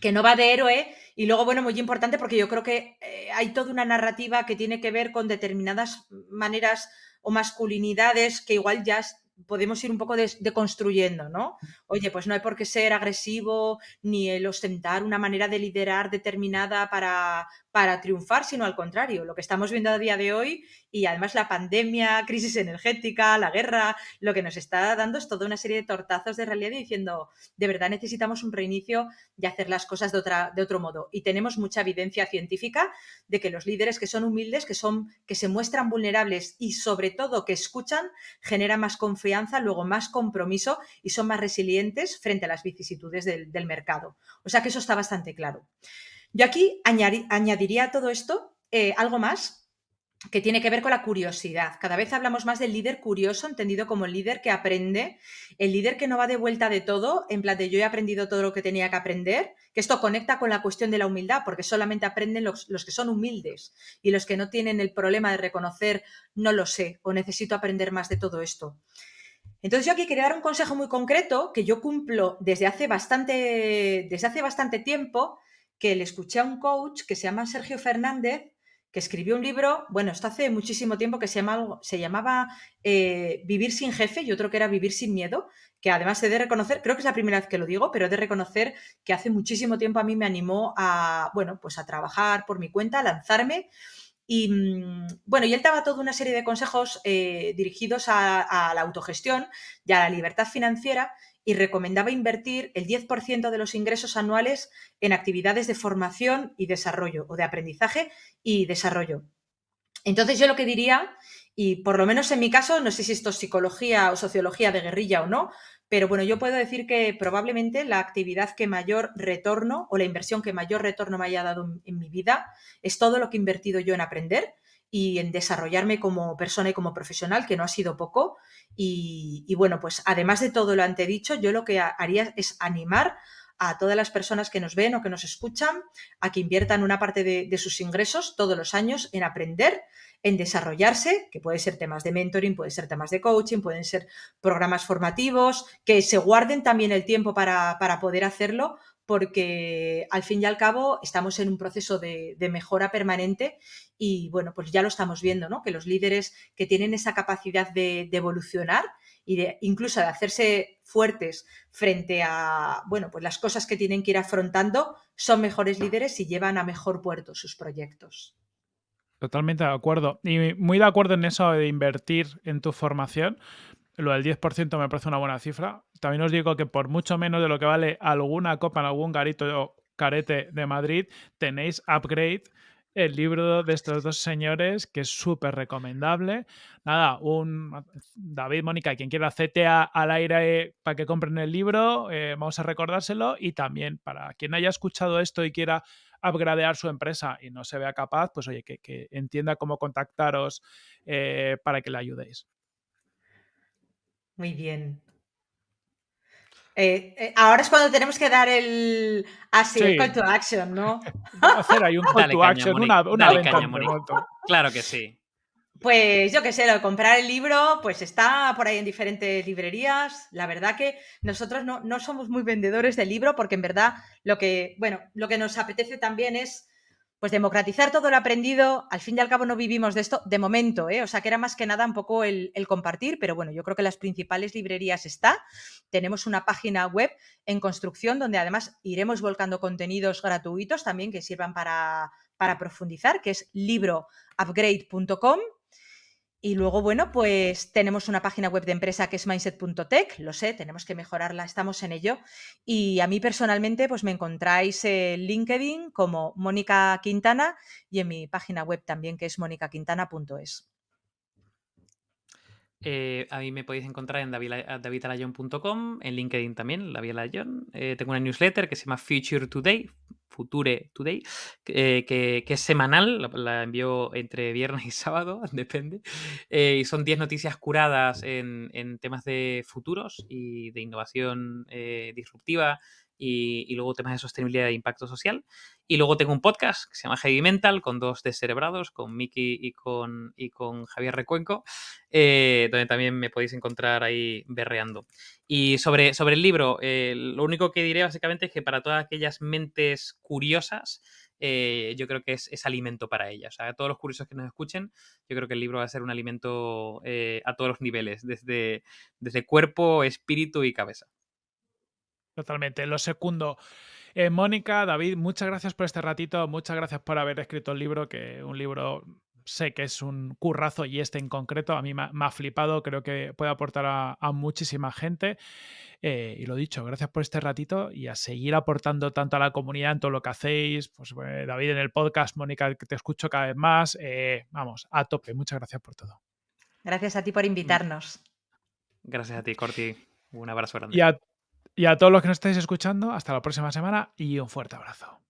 que no va de héroe. Y luego, bueno, muy importante porque yo creo que eh, hay toda una narrativa que tiene que ver con determinadas maneras o masculinidades que igual ya podemos ir un poco deconstruyendo, ¿no? Oye, pues no hay por qué ser agresivo ni el ostentar una manera de liderar determinada para, para triunfar, sino al contrario, lo que estamos viendo a día de hoy y además la pandemia, crisis energética, la guerra, lo que nos está dando es toda una serie de tortazos de realidad diciendo, de verdad necesitamos un reinicio y hacer las cosas de, otra, de otro modo. Y tenemos mucha evidencia científica de que los líderes que son humildes, que, son, que se muestran vulnerables y sobre todo que escuchan, generan más confianza, luego más compromiso y son más resilientes frente a las vicisitudes del, del mercado. O sea que eso está bastante claro. Yo aquí añadiría a todo esto eh, algo más que tiene que ver con la curiosidad. Cada vez hablamos más del líder curioso, entendido como el líder que aprende, el líder que no va de vuelta de todo, en plan de yo he aprendido todo lo que tenía que aprender, que esto conecta con la cuestión de la humildad, porque solamente aprenden los, los que son humildes y los que no tienen el problema de reconocer no lo sé o necesito aprender más de todo esto. Entonces yo aquí quería dar un consejo muy concreto que yo cumplo desde hace bastante, desde hace bastante tiempo que le escuché a un coach que se llama Sergio Fernández, que escribió un libro, bueno, esto hace muchísimo tiempo que se, se llamaba eh, Vivir sin jefe y otro que era Vivir sin miedo, que además he de reconocer, creo que es la primera vez que lo digo, pero he de reconocer que hace muchísimo tiempo a mí me animó a, bueno, pues a trabajar por mi cuenta, a lanzarme. Y mm, bueno, y él daba toda una serie de consejos eh, dirigidos a, a, la autogestión y a la libertad financiera y recomendaba invertir el 10% de los ingresos anuales en actividades de formación y desarrollo o de aprendizaje y desarrollo. Entonces yo lo que diría, y por lo menos en mi caso, no sé si esto es psicología o sociología de guerrilla o no, Pero bueno, yo puedo decir que probablemente la actividad que mayor retorno o la inversión que mayor retorno me haya dado en mi vida es todo lo que he invertido yo en aprender y en desarrollarme como persona y como profesional, que no ha sido poco. Y, bueno, pues además de todo lo antedicho, yo lo que haría es animar a todas las personas que nos ven o que nos escuchan a que inviertan una parte de, sus ingresos todos los años en aprender en desarrollarse, que puede ser temas de mentoring, puede ser temas de coaching, pueden ser programas formativos, que se guarden también el tiempo para, poder hacerlo, porque al fin y al cabo estamos en un proceso de, mejora permanente y bueno, pues ya lo estamos viendo, ¿no? Que los líderes que tienen esa capacidad de, evolucionar y de incluso de hacerse fuertes frente a, bueno, pues las cosas que tienen que ir afrontando, son mejores líderes y llevan a mejor puerto sus proyectos. Totalmente de acuerdo. Y muy de acuerdo en eso de invertir en tu formación. Lo del 10% me parece una buena cifra. También os digo que por mucho menos de lo que vale alguna copa en algún garito o carete de Madrid, tenéis Upgrade, el libro de estos dos señores, que es súper recomendable. Nada, un David, Mónica, quien quiera CTA al aire para que compren el libro, eh, vamos a recordárselo. Y también para quien haya escuchado esto y quiera upgradear su empresa y no se vea capaz, pues oye, que, entienda cómo contactaros eh, para que le ayudéis. Muy bien. Eh, eh, ahora es cuando tenemos que dar el así, call to action, ¿no? hacer ahí un call to action, una, una venta Claro que sí. Pues yo qué sé, lo comprar el libro, pues está por ahí en diferentes librerías. La verdad que nosotros no, no, somos muy vendedores del libro porque en verdad lo que, bueno, lo que nos apetece también es pues democratizar todo lo aprendido. Al fin y al cabo no vivimos de esto de momento, ¿eh? o sea que era más que nada un poco el, el compartir, pero bueno, yo creo que las principales librerías está. Tenemos una página web en construcción donde además iremos volcando contenidos gratuitos también que sirvan para, para profundizar, que es libroupgrade.com y luego, bueno, pues tenemos una página web de empresa que es mindset.tech, lo sé, tenemos que mejorarla, estamos en ello. Y a mí personalmente, pues me encontráis en LinkedIn como Mónica Quintana y en mi página web también que es monicaquintana.es. Eh, a mí me podéis encontrar en davidalayon.com, en LinkedIn también, David eh, tengo una newsletter que se llama Future Today, Future Today, eh, que, es semanal, la, envío entre viernes y sábado, depende. y son 10 noticias curadas en, en, temas de futuros y de innovación disruptiva y, luego temas de sostenibilidad e impacto social. Y luego tengo un podcast que se llama Heavy Mental con dos descerebrados, con Miki y con, y con Javier Recuenco, eh, donde también me podéis encontrar ahí berreando. Y sobre, sobre el libro, eh, lo único que diré básicamente es que para todas aquellas mentes curiosas, eh, yo creo que es, es, alimento para ellas. O sea, a todos los curiosos que nos escuchen, yo creo que el libro va a ser un alimento a todos los niveles, desde, desde cuerpo, espíritu y cabeza. Totalmente. Lo segundo. Eh, Mónica, David, muchas gracias por este ratito, muchas gracias por haber escrito el libro, que un libro sé que es un currazo y este en concreto a mí me ha, flipado, creo que puede aportar a, muchísima gente. Eh, y lo dicho, gracias por este ratito y a seguir aportando tanto a la comunidad en todo lo que hacéis. Pues eh, David en el podcast, Mónica, que te escucho cada vez más. vamos, a tope. Muchas gracias por todo. Gracias a ti por mm. invitarnos. Gracias a ti, Corti. Un abrazo grande. Y a y a todos los que nos estáis escuchando, hasta la próxima semana y un fuerte abrazo.